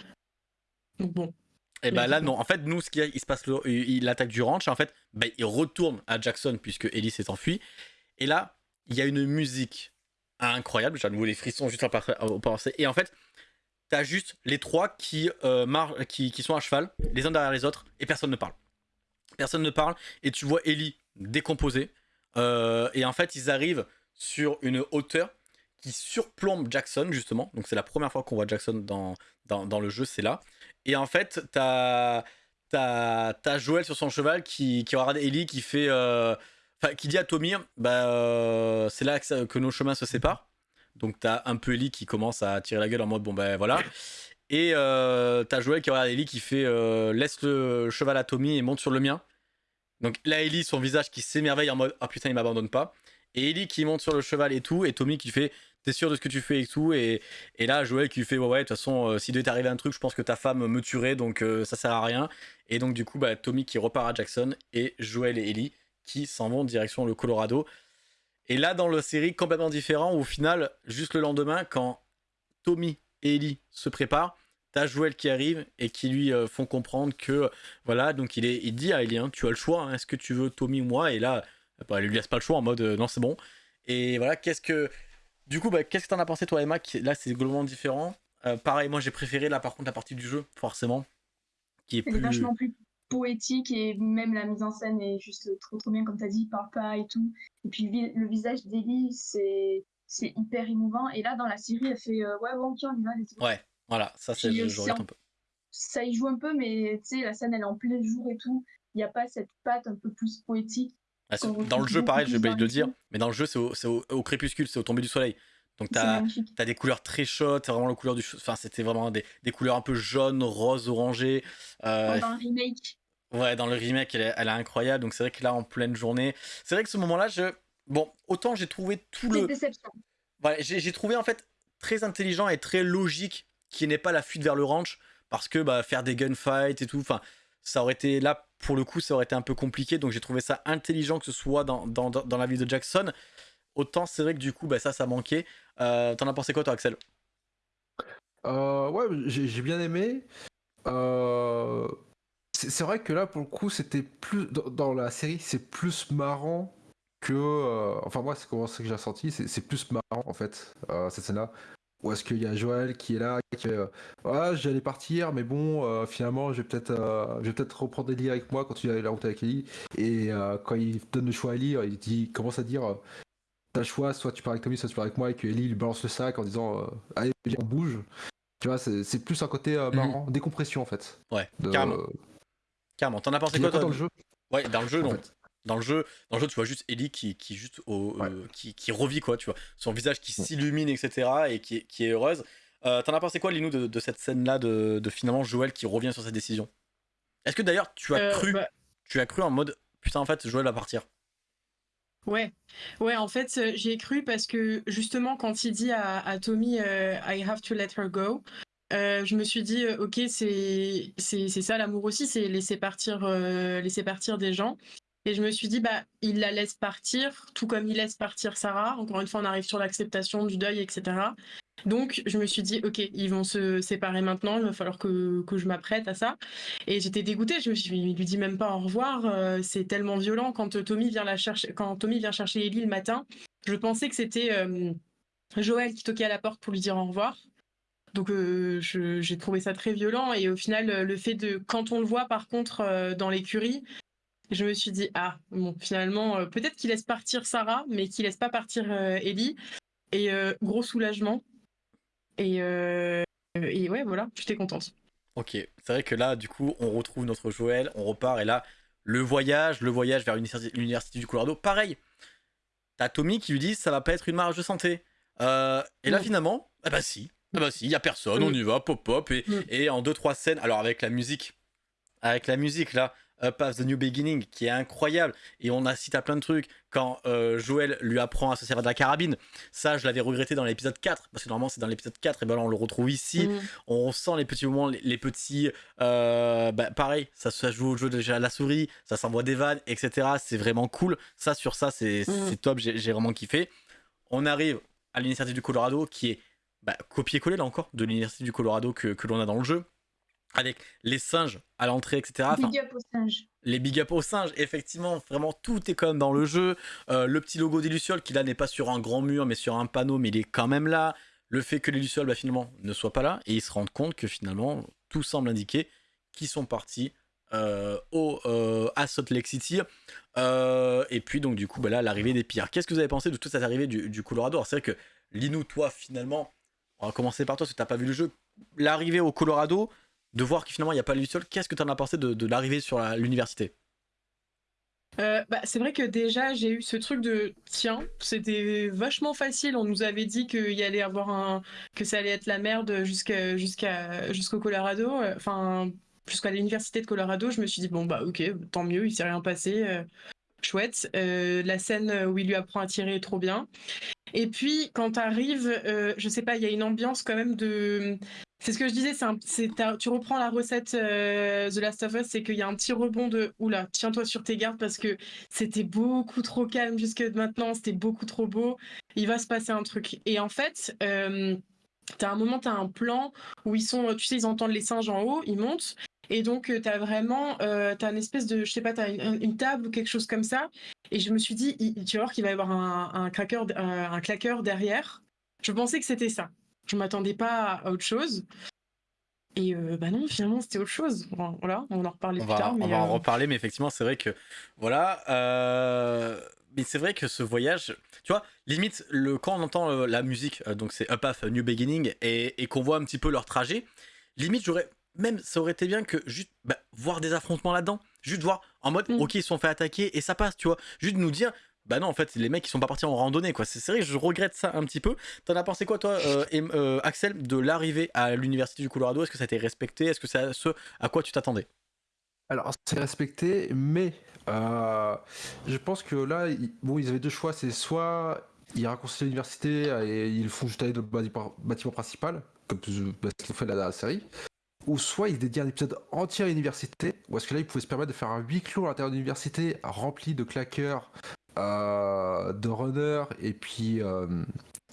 Donc bon. Et bah là, non. En fait, nous, ce qu'il il se passe, il attaque du ranch. En fait, bah, il retourne à Jackson puisque Ellie s'est enfuie. Et là, il y a une musique incroyable. J'ai à nouveau les frissons juste au penser. Et en fait, t'as juste les trois qui, euh, qui, qui, sont à cheval, les uns derrière les autres, et personne ne parle. Personne ne parle. Et tu vois Ellie décomposée. Euh, et en fait, ils arrivent sur une hauteur qui surplombe Jackson, justement. Donc, c'est la première fois qu'on voit Jackson dans, dans, le jeu, c'est là. Et en fait, t'as as, Joël sur son cheval qui, qui regarde Ellie qui fait. Euh, qui dit à Tommy, bah, euh, c'est là que, nos chemins se séparent. Donc t'as un peu Ellie qui commence à tirer la gueule en mode bon ben voilà. Et euh, t'as Joël qui regarde Ellie qui fait laisse le cheval à Tommy et monte sur le mien. Donc là Ellie son visage qui s'émerveille en mode ah putain il m'abandonne pas. Et Ellie qui monte sur le cheval et tout et Tommy qui fait t'es sûr de ce que tu fais et tout. Et, et là, Joël qui fait, ouais, ouais, de toute façon, euh, s'il devait t'arriver un truc, je pense que ta femme me tuerait, donc euh, ça sert à rien. Et donc, du coup, bah, Tommy qui repart à Jackson et Joël et Ellie qui s'en vont direction le Colorado. Et là, dans la série, complètement différent, au final, juste le lendemain, quand Tommy et Ellie se préparent, t'as Joël qui arrive et qui lui euh, font comprendre que, voilà, donc il, est, il dit à Ellie, hein, tu as le choix, hein, est-ce que tu veux Tommy ou moi? Et là, bah, elle lui laisse pas le choix en mode, non, c'est bon. Et voilà, qu'est-ce que du coup, bah, qu'est-ce que t'en as pensé toi, Emma Là, c'est globalement différent. Euh, pareil, moi j'ai préféré là par contre la partie du jeu, forcément, qui est plus... vachement plus poétique et même la mise en scène est juste trop trop bien comme t'as dit, il parle pas et tout. Et puis le visage d'Ellie, c'est c'est hyper émouvant. Et là dans la série, elle fait euh, ouais bon tiens on y va. Ouais, voilà, ça c'est le un peu. Ça y joue un peu, mais tu sais la scène elle est en plein jour et tout. Il n'y a pas cette patte un peu plus poétique. Ah, dans le jeu, pareil, j'ai oublié de le dire, mais dans le jeu, c'est au, crépuscule, c'est au tombé du soleil. Donc t'as as des couleurs très chaudes, c'est vraiment la couleur du... Enfin, c'était vraiment des, des, couleurs un peu jaunes, roses, orangées. Euh, dans le remake. Ouais, dans le remake, elle est, elle est incroyable. Donc c'est vrai que là, en pleine journée... C'est vrai que ce moment-là, je... Bon, autant j'ai trouvé tout le... déception. Ouais, j'ai trouvé en fait très intelligent et très logique qu'il n'ait pas la fuite vers le ranch, parce que bah, faire des gunfights et tout, enfin ça aurait été là pour le coup ça aurait été un peu compliqué. Donc j'ai trouvé ça intelligent que ce soit dans, dans, dans la ville de Jackson. Autant c'est vrai que du coup bah, ça ça manquait. Euh, t'en as pensé quoi toi Axel? Euh, ouais j'ai bien aimé. Euh, c'est vrai que là pour le coup c'était plus dans, la série c'est plus marrant que enfin moi c'est comment que j'ai ressenti c'est plus marrant en fait cette scène là ou est-ce qu'il y a Joël qui est là, qui fait ah, j'allais partir, mais bon, euh, finalement, je vais peut-être euh, peut-être reprendre Ellie avec moi quand tu as la route avec Ellie. Et quand il donne le choix à Ellie, il dit, commence à dire t'as le choix, soit tu pars avec Tommy, soit tu pars avec moi, et que Ellie lui balance le sac en disant allez, on bouge. Tu vois, c'est plus un côté mhm. marrant, décompression en fait. Ouais, carrément. Carrément. T'en as pensé quoi toi dans le jeu? Ouais, dans le jeu, non. Dans le jeu, dans le jeu, tu vois juste Ellie qui, qui juste au, euh, qui, qui, revit quoi, tu vois, son visage qui s'illumine, etc. et qui, qui est heureuse. Euh, T'en as pensé quoi, Linou, de, de cette scène-là de, de, finalement Joël qui revient sur sa décision? Est-ce que d'ailleurs tu as euh, cru, bah tu as cru en mode putain en fait Joël va partir? Ouais, ouais, en fait, euh, j'ai cru parce que justement, quand il dit à, à Tommy I have to let her go, euh, je me suis dit, ok, c'est ça l'amour aussi, c'est laisser partir, laisser partir des gens. Et je me suis dit, bah, il la laisse partir, tout comme il laisse partir Sarah. Encore une fois, on arrive sur l'acceptation du deuil, etc. Donc, je me suis dit, ok, ils vont se séparer maintenant, il va falloir que, que je m'apprête à ça. Et j'étais dégoûtée, je me suis dit, il lui dit même pas au revoir, euh, c'est tellement violent. Quand Tommy vient la chercher, quand Tommy vient chercher Ellie le matin, je pensais que c'était euh, Joël qui toquait à la porte pour lui dire au revoir. Donc euh, j'ai trouvé ça très violent et au final le fait de quand on le voit par contre dans l'écurie, je me suis dit, ah, bon, finalement, euh, peut-être qu'il laisse partir Sarah, mais qu'il laisse pas partir euh, Ellie. Et euh, gros soulagement. Et, et ouais, voilà, j'étais contente. Ok, c'est vrai que là, du coup, on retrouve notre Joël, on repart, et là, le voyage, le voyage vers l'université du Colorado, pareil. T'as Tommy qui lui dit, ça va pas être une marge de santé. et là, finalement, ah bah si, ah bah si, y a personne, on y va, pop pop, et, et en deux trois scènes, alors avec la musique, avec la musique là, Up of the New Beginning qui est incroyable. Et on a cité plein de trucs. Quand euh, Joël lui apprend à se servir de la carabine. Ça je l'avais regretté dans l'épisode 4 parce que normalement c'est dans l'épisode 4 et ben là on le retrouve ici. Mm. on sent les petits moments les, petits euh, bah, pareil. Ça, se joue au jeu déjà à la souris. Ça s'envoie des vannes etc c'est vraiment cool. Ça sur ça c'est mm. top. J'ai vraiment kiffé. On arrive à l'Université du Colorado, qui est bah, copier-coller là encore de l'Université du Colorado que, que l'on a dans le jeu, avec les singes à l'entrée, etc. Enfin, Big up aux singes. les big up aux singes, effectivement, vraiment tout est comme dans le jeu. Euh, le petit logo des Lucioles qui là n'est pas sur un grand mur mais sur un panneau, mais il est quand même là. Le fait que les Lucioles bah, finalement ne soient pas là et ils se rendent compte que finalement tout semble indiquer qu'ils sont partis euh, au, euh, à Salt Lake City. Et puis donc du coup bah, là l'arrivée des pires. Qu'est-ce que vous avez pensé de toute cette arrivée du, du Colorado? Alors c'est vrai que Linou, toi finalement, on va commencer par toi parce que t'as pas vu le jeu. L'arrivée au Colorado, de voir que finalement il n'y a pas les Lucioles, qu'est-ce que tu en as pensé de, l'arrivée sur l'université? Euh, bah, c'est vrai que déjà j'ai eu ce truc de tiens, c'était vachement facile. On nous avait dit qu'il y allait avoir un que ça allait être la merde jusqu'à jusqu'au Colorado, euh, enfin jusqu'à l'université de Colorado. Je me suis dit bon bah ok, tant mieux, il s'est rien passé, euh, chouette. La scène où il lui apprend à tirer est trop bien. Et puis quand t'arrives, je sais pas, il y a une ambiance quand même de c'est ce que je disais, tu reprends la recette euh, The Last of Us, c'est qu'il y a un petit rebond de oula, tiens-toi sur tes gardes parce que c'était beaucoup trop calme jusque maintenant, c'était beaucoup trop beau, il va se passer un truc. Et en fait, euh, t'as un moment, t'as un plan où ils sont, tu sais, ils entendent les singes en haut, ils montent. Et donc, euh, t'as vraiment, euh, t'as une espèce de, je sais pas, t'as une, une table ou quelque chose comme ça. Et je me suis dit, tu vas voir qu'il va y avoir un, un, un, un claqueur derrière. Je pensais que c'était ça. Je m'attendais pas à autre chose. Et euh, bah non, finalement, c'était autre chose. Bon, Voilà, on en reparlait on plus va, tard. on va en euh, reparler, mais effectivement, c'est vrai que voilà. euh, Mais c'est vrai que ce voyage, tu vois, limite, le, quand on entend la musique, donc c'est Up Path, New Beginning, et, et qu'on voit un petit peu leur trajet, limite, j'aurais même, ça aurait été bien que juste bah, voir des affrontements là-dedans, juste voir en mode, Mm. ok, ils se sont fait attaquer et ça passe, tu vois, juste nous dire. Bah non, en fait, les mecs, ils sont pas partis en randonnée, quoi. C'est vrai, je regrette ça un petit peu. T'en as pensé quoi, toi, euh, Em- euh, Axel, de l'arrivée à l'université du Colorado? Est-ce que ça a été respecté? Est-ce que c'est ce à quoi tu t'attendais? Alors, c'est respecté, mais euh, je pense que là, ils, bon, ils avaient deux choix. C'est soit ils raccourcissent l'université et ils font juste aller dans le bâtiment, principal, comme bah, ce qu'ils ont fait la série, ou soit ils dédient un épisode entier à l'université, ou est-ce que là, ils pouvaient se permettre de faire un huis clos à l'intérieur de l'université rempli de claqueurs, euh, de runners, et puis,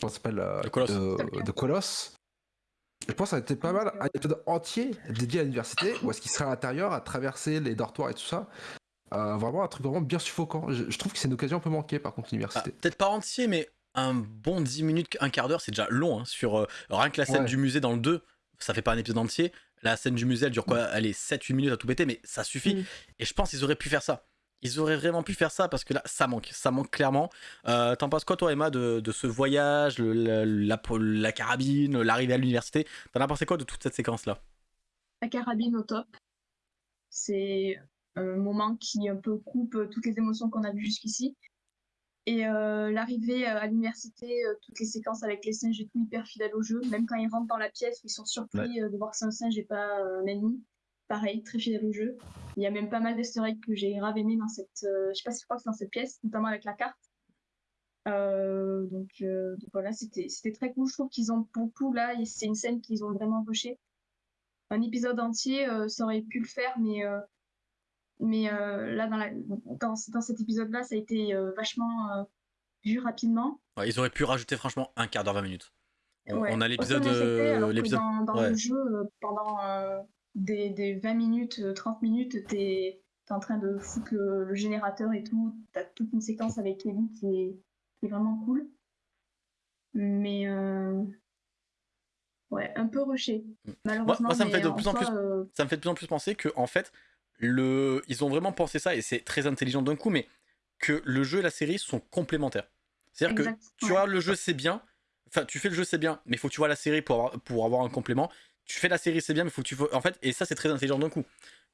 s'appelle De colosses. de, de colosses. Je pense que ça a été pas mal un épisode entier dédié à l'université, où est-ce qu'il serait à l'intérieur, à traverser les dortoirs et tout ça. Euh, vraiment un truc vraiment bien suffocant. Je, je trouve que c'est une occasion un peu manquée par contre Ah, l'université. Peut-être pas entier, mais un bon 10 minutes, un quart d'heure, c'est déjà long. hein, sur euh, rien que la scène Ouais. du musée dans le 2, ça fait pas un épisode entier. La scène du musée, elle dure quoi? Elle est 7-8 minutes à tout péter, mais ça suffit. Mm. Et je pense qu'ils auraient pu faire ça. Ils auraient vraiment pu faire ça parce que là, ça manque. Ça manque clairement. Euh, T'en penses quoi, toi, Emma, de, de ce voyage, le- la, la, la carabine, l'arrivée à l'université? T'en as pensé quoi de toute cette séquence-là? La carabine au top. C'est un moment qui un peu coupe toutes les émotions qu'on a vues jusqu'ici. Et euh, l'arrivée à l'université, euh, toutes les séquences avec les singes et tout, hyper fidèle au jeu. Même quand ils rentrent dans la pièce, ils sont surpris euh, de voir que c'est un singe et pas euh, un ennemi. Pareil, très fidèle au jeu. Il y a même pas mal d'easter que j'ai grave aimé dans cette... euh, je sais pas si je crois que c'est dans cette pièce, notamment avec la carte. Euh, donc, euh, donc voilà, c'était très cool. Je trouve qu'ils ont beaucoup là, et c'est une scène qu'ils ont vraiment rushé un épisode entier, ça aurait pu le faire, mais, mais là, dans, la, dans, dans cet épisode-là, ça a été vachement vu rapidement. Ouais, Ils auraient pu rajouter, franchement, un quart d'heure, 20 minutes. On, Ouais. on a l'épisode. L'épisode dans, dans ouais. le jeu, pendant des, des 20 minutes, euh, 30 minutes, t'es es en train de foutre le, le générateur et tout. T'as toute une séquence avec Ellie qui est, qui est vraiment cool. Mais euh, ouais, un peu rushé. Malheureusement, moi, ça me fait de plus en plus- euh, ça me fait de plus en plus penser que en fait le ils ont vraiment pensé ça et c'est très intelligent d'un coup mais que le jeu et la série sont complémentaires c'est à dire que tu ouais. vois le jeu c'est bien enfin tu fais le jeu c'est bien mais il faut que tu vois la série pour avoir, pour avoir un complément tu fais la série c'est bien mais il faut que tu en fait et ça c'est très intelligent d'un coup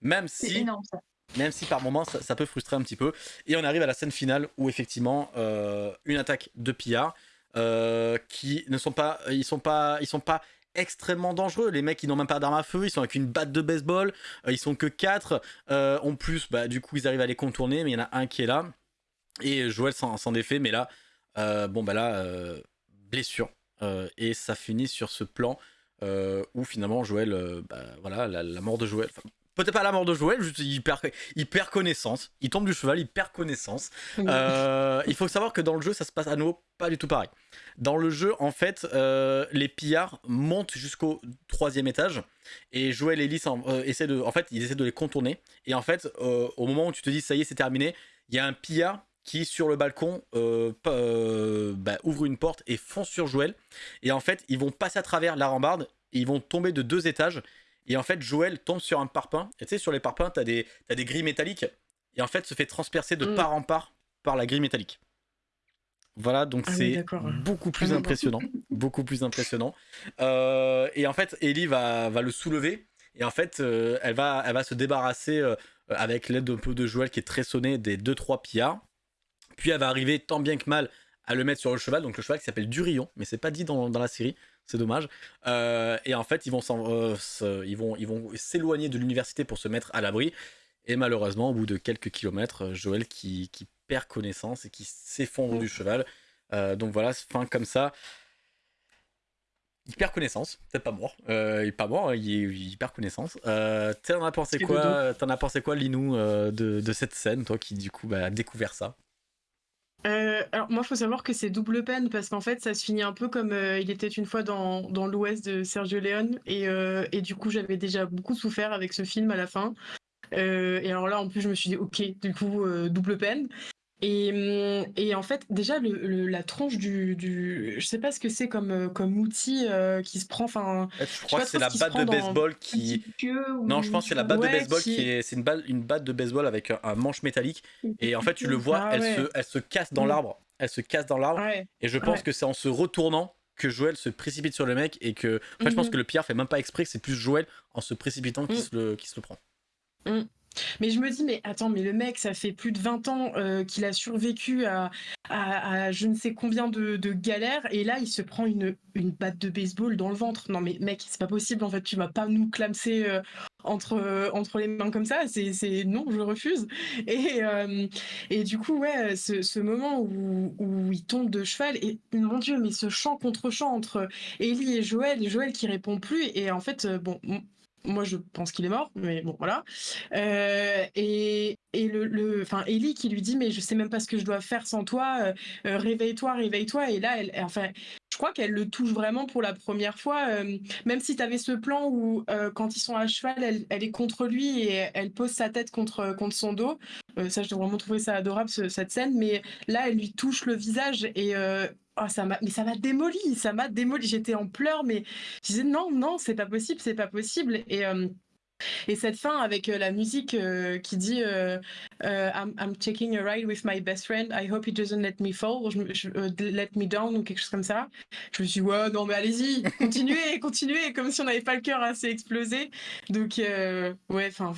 même si énorme ça. même si par moments ça, ça peut frustrer un petit peu. Et on arrive à la scène finale où effectivement euh, une attaque de pillards euh, qui ne sont pas, ils sont pas, ils sont pas extrêmement dangereux. Les mecs ils n'ont même pas d'armes à feu, ils sont avec une batte de baseball, euh, ils sont que 4 en plus, bah, du coup ils arrivent à les contourner, mais il y en a un qui est là et Joël s'en défait, mais là, bon bah là blessure et ça finit sur ce plan où finalement Joël, euh, bah, voilà la, la mort de Joël. peut-être pas la mort de Joël, juste il perd, il perd connaissance. Il tombe du cheval, il perd connaissance. Euh, il faut savoir que dans le jeu, ça se passe à nouveau pas du tout pareil. Dans le jeu, en fait, euh, les pillards montent jusqu'au troisième étage et Joël et Lys en, essaient de, en fait, ils essaient de les contourner. Et en fait, au moment où tu te dis ça y est, c'est terminé, il y a un pillard qui sur le balcon bah, ouvre une porte et fonce sur Joël. Et en fait, ils vont passer à travers la rambarde et ils vont tomber de deux étages et en fait, Joël tombe sur un parpaing. Et tu sais, sur les parpaings, t'as des, as des grilles métalliques. Et en fait, se fait transpercer de mm. part en part par la grille métallique. Voilà, donc ah c'est beaucoup plus ah impressionnant. beaucoup plus impressionnant. Euh, et en fait, Ellie va, va, le soulever. Et en fait, euh, elle, va, elle va se débarrasser euh, avec l'aide d'un peu de Joël qui est très sonné des 2-3 pillards. Puis elle va arriver tant bien que mal à le mettre sur le cheval. Donc le cheval qui s'appelle Durillon, mais c'est pas dit dans, dans la série c'est dommage. Euh, et en fait, ils vont euh, ils vont, ils s'éloigner de l'université pour se mettre à l'abri. Et malheureusement, au bout de quelques kilomètres, euh, Joël qui, qui perd connaissance et qui s'effondre du cheval. donc voilà, fin comme ça. Il perd connaissance, peut-être pas mort. il est pas mort, il, perd connaissance. T'en as pensé quoi T'en as pensé quoi, Linou, de, de, cette scène, toi qui du coup bah, a découvert ça? Euh, alors moi, il faut savoir que c'est double peine parce qu'en fait, ça se finit un peu comme euh, il était une fois dans, dans l'Ouest de Sergio Leone et, euh, et du coup, j'avais déjà beaucoup souffert avec ce film à la fin. et alors là, en plus, je me suis dit, ok, du coup, double peine. Et, hum, et, en fait, déjà, le, la tronche du, du, Je sais pas ce que c'est comme, euh, comme outil euh, qui se prend. Enfin, je crois que c'est la batte de baseball qui. Non, je pense que c'est la batte de baseball qui, est. C'est une, balle, une batte de baseball avec un, manche métallique. Et en fait, tu le vois, ah elle, se, elle se casse dans mm. l'arbre. Elle se casse dans l'arbre. Et je pense que c'est en se retournant que Joël se précipite sur le mec. Et que. En fait, je pense mm-hmm. que le Pierre fait même pas exprès, que c'est plus Joël en se précipitant qui, mm. se, le, qui se le prend. Mm. Mais je me dis, mais attends, mais le mec, ça fait plus de 20 ans euh, qu'il a survécu à, je ne sais combien de, galères, et là, il se prend une, une batte de baseball dans le ventre. Non, mais mec, c'est pas possible, en fait, tu vas pas nous clamser euh, entre, euh, entre les mains comme ça. C'est non, je refuse. Et, et du coup, ouais, ce, ce moment où, où, il tombe de cheval, et mon Dieu, mais ce chant contre chant entre Ellie et Joël, et Joël qui répond plus, et en fait, bon, moi, je pense qu'il est mort, mais bon, voilà. Euh, et, et le, enfin, Ellie qui lui dit, mais je sais même pas ce que je dois faire sans toi. Euh, euh, réveille-toi, réveille-toi. Et là, elle, enfin, je crois qu'elle le touche vraiment pour la première fois. même si tu avais ce plan où, quand ils sont à cheval, elle, est contre lui et elle pose sa tête contre, contre son dos. ça, j'ai vraiment trouvé ça adorable cette scène. Mais là, elle lui touche le visage et oh, ça m'a, mais ça m'a démoli, ça m'a démoli. J'étais en pleurs, mais je disais non, non, c'est pas possible, c'est pas possible. Et euh, et cette fin avec euh, la musique euh, qui dit I'm, I'm, taking a ride with my best friend. I hope he doesn't let me fall, let me down ou quelque chose comme ça. Je me suis dit ouais non mais allez-y, continuez, continuez, comme si on n'avait pas le cœur assez explosé. Donc ouais, enfin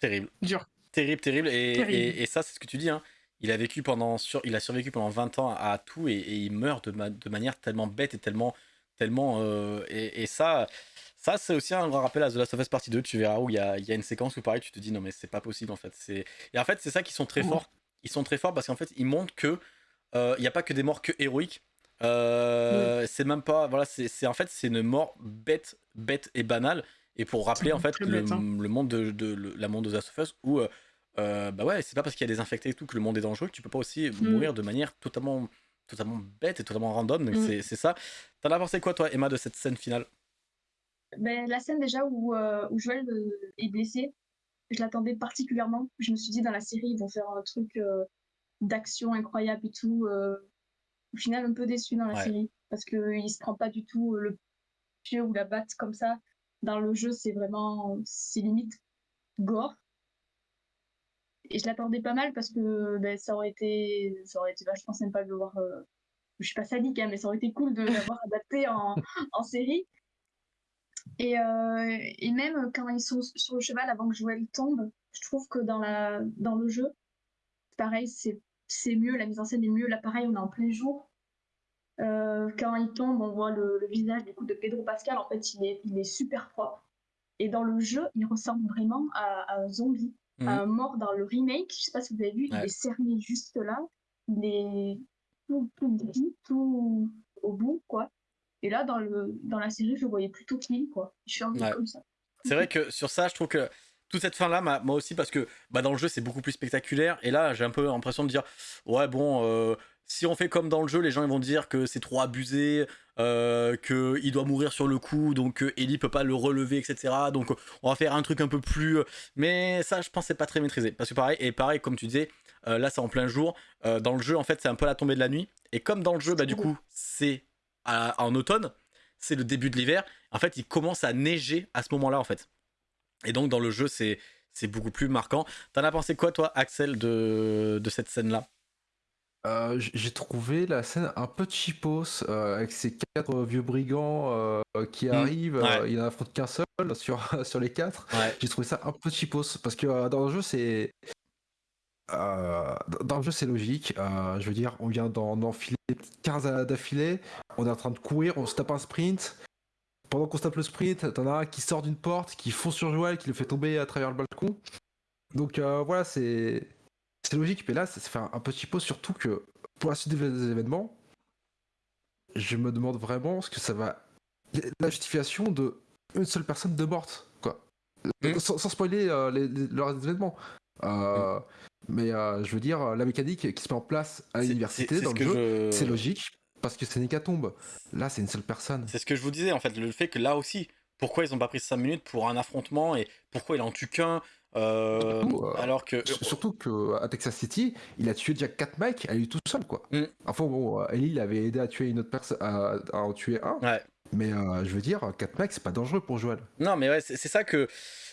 terrible, dur, terrible, terrible. Et, Et, et, ça c'est ce que tu dis. Hein il a vécu pendant sur, il a survécu pendant 20 ans à, tout et, il meurt de, de, manière tellement bête et tellement tellement euh, et, ça ça c'est aussi un grand rappel à The Last of Us Partie 2 tu verras où il y a, y a, une séquence où pareil tu te dis non mais c'est pas possible en fait et en fait c'est ça qui sont très forts ils sont très forts parce qu'en fait ils montrent que euh, il n'y a pas que des morts que héroïques euh, c'est même pas voilà c'est en fait c'est une mort bête bête et banale et pour rappeler en fait le, hein. le, monde de, de, la monde de The Last of Us où euh, bah ouais, c'est pas parce qu'il y a des infectés et tout que le monde est dangereux que tu peux pas aussi mm. mourir de manière totalement, totalement bête et totalement random. Donc mm. c'est ça. T'en as pensé quoi, toi, Emma, de cette scène finale? Ben, La scène déjà où, euh, où Joël euh, est blessé, je l'attendais particulièrement. Je me suis dit, dans la série, ils vont faire un truc d'action incroyable et tout. au final, un peu déçu dans la série parce qu'il se prend pas du tout le pied ou la batte comme ça. Dans le jeu, c'est vraiment, c'est limite gore et je l'attendais pas mal parce que ben, ça aurait été ça aurait été vachement sympa de le voir euh... je suis pas sadique hein, mais ça aurait été cool de l'avoir adapté en, en, série et, euh... et même quand ils sont sur le cheval avant que Joël tombe je trouve que dans la dans le jeu pareil c'est c'est mieux la mise en scène est mieux là pareil on est en plein jour euh, quand il tombe on voit le, le, visage du coup de Pedro Pascal en fait il est il est super propre et dans le jeu il ressemble vraiment à, à un zombie un mhm. mort dans le remake. Je sais pas si vous avez vu, il est cerné juste là. Il est tout, tout tout au bout, quoi. Et là, dans, le, dans la série, je le voyais plutôt clean, quoi. Je suis un peu comme ça. C'est vrai que sur ça, je trouve que toute cette fin là, moi aussi parce que bah, dans le jeu c'est beaucoup plus spectaculaire. Et là j'ai un peu l'impression de dire ouais bon euh, si on fait comme dans le jeu les gens ils vont dire que c'est trop abusé, euh, qu'il doit mourir sur le coup donc euh, Ellie peut pas le relever etc donc on va faire un truc un peu plus mais ça je pense c'est pas très maîtrisé. Parce que pareil et pareil comme tu disais là c'est en plein jour. Dans le jeu en fait c'est un peu la tombée de la nuit. Et comme dans le jeu bah du coup c'est en automne c'est le début de l'hiver en fait il commence à neiger à ce moment là en fait et donc dans le jeu, c'est beaucoup plus marquant. T'en as pensé quoi, toi, Axel, de, de cette scène-là? Euh, J'ai trouvé la scène un peu cheapos, euh, avec ces quatre vieux brigands euh, qui mmh. arrivent. il n'en affronte qu'un seul sur, sur les quatre. J'ai trouvé ça un peu cheapos, parce que dans le jeu, c'est... dans le jeu, c'est logique. je veux dire, on vient d'enfiler 15 d'affilée, on est en train de courir, on se tape un sprint, pendant qu'on se tape le sprint, t'en as un qui sort d'une porte, qui fonce sur Joël, qui le fait tomber à travers le balcon. Donc euh, voilà, c'est logique. Mais là, ça, fait un, petit pause, surtout que pour la suite des événements, je me demande vraiment ce que ça va. La justification de une seule personne de morte, quoi. Mmh. Sans, spoiler euh, les, leurs événements. Euh, mmh. Mais je veux dire, la mécanique qui se met en place à l'université dans le jeu, c'est logique parce que c'est une hécatombe. Là, c'est une seule personne. C'est ce que je vous disais, en fait, le fait que là aussi, pourquoi ils ont pas pris 5 minutes pour un affrontement et pourquoi il en tue qu'un euh, euh, alors que surtout que à Texas City, il a tué déjà 4 mecs à lui tout seul quoi. Mm. Enfin bon, euh, Ellie il avait aidé à tuer une autre personne à, en tuer un. Ouais. Mais je veux dire, 4 mecs c'est pas dangereux pour Joel. Non mais ouais, c'est ça que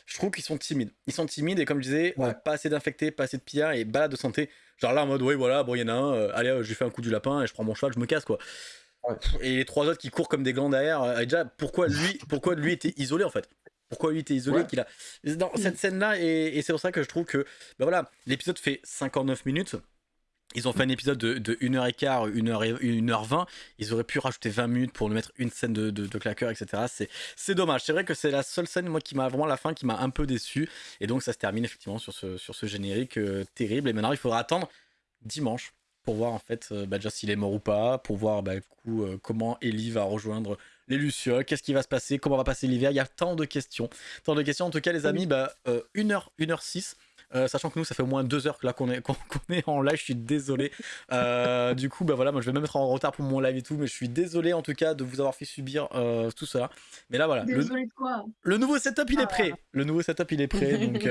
je trouve qu'ils sont timides. Ils sont timides et comme je disais, pas assez d'infectés, pas assez de pillards et balade de santé. Genre là en mode, oui, voilà, bon, il y en a un, euh, allez, euh, je lui fais un coup du lapin et je prends mon cheval, je me casse, quoi. Et les trois autres qui courent comme des glands derrière, euh, déjà, pourquoi lui, pourquoi lui était isolé en fait? Pourquoi lui était isolé qu'il a dans cette scène là et, c'est pour ça que je trouve que ben voilà l'épisode fait 59 minutes ils ont fait un épisode de, de 1h15, 1h, 1h20. Ils auraient pu rajouter 20 minutes pour nous mettre une scène de, de, claqueur, etc. C'est dommage. C'est vrai que c'est la seule scène, moi, qui m'a vraiment la fin, qui m'a un peu déçu. Et donc, ça se termine effectivement sur ce, sur ce générique euh, terrible. Et maintenant, il faudra attendre dimanche pour voir en fait euh, bah, déjà s'il est mort ou pas, pour voir bah, du coup, euh, comment Ellie va rejoindre les Lucioles, qu'est-ce qui va se passer, comment va passer l'hiver. Il y a tant de questions. Tant de questions. En tout cas, les amis, bah, 1h, 1h06. Euh, sachant que nous, ça fait au moins deux heures que là qu'on est, qu'on, est en live, je suis désolé. Euh, du coup, bah voilà, moi je vais même être en retard pour mon live et tout, mais je suis désolé en tout cas de vous avoir fait subir euh, tout cela. Mais là, voilà. Désolé le, de quoi Le nouveau setup, il est ah. prêt. Le nouveau setup, il est prêt. donc,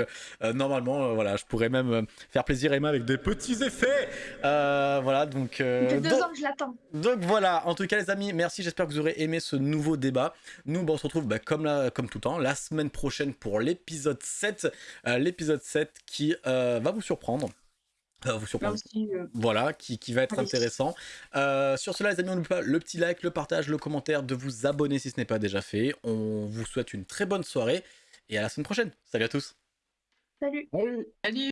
normalement, voilà, je pourrais même faire plaisir à Emma avec des petits effets. voilà, donc. deux donc, ans que je l'attends. Donc voilà, en tout cas, les amis, merci. J'espère que vous aurez aimé ce nouveau débat. Nous, bah, on se retrouve bah, comme, là, comme tout le temps la semaine prochaine pour l'épisode 7. l'épisode 7 qui euh, va vous surprendre. Va vous surprendre. Euh, voilà, qui, qui, va être intéressant. Euh, sur cela, les amis, n'oubliez pas le petit like, le partage, le commentaire, de vous abonner si ce n'est pas déjà fait. On vous souhaite une très bonne soirée et à la semaine prochaine. Salut à tous. Salut. Salut.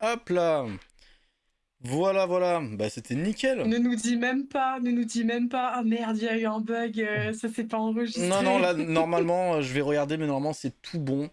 Hop là. Voilà, voilà, bah c'était nickel. Ne nous dis même pas, ne nous dis même pas, ah merde, il y a eu un bug, ça s'est pas enregistré. Non, non, là, normalement, je vais regarder, mais normalement, c'est tout bon.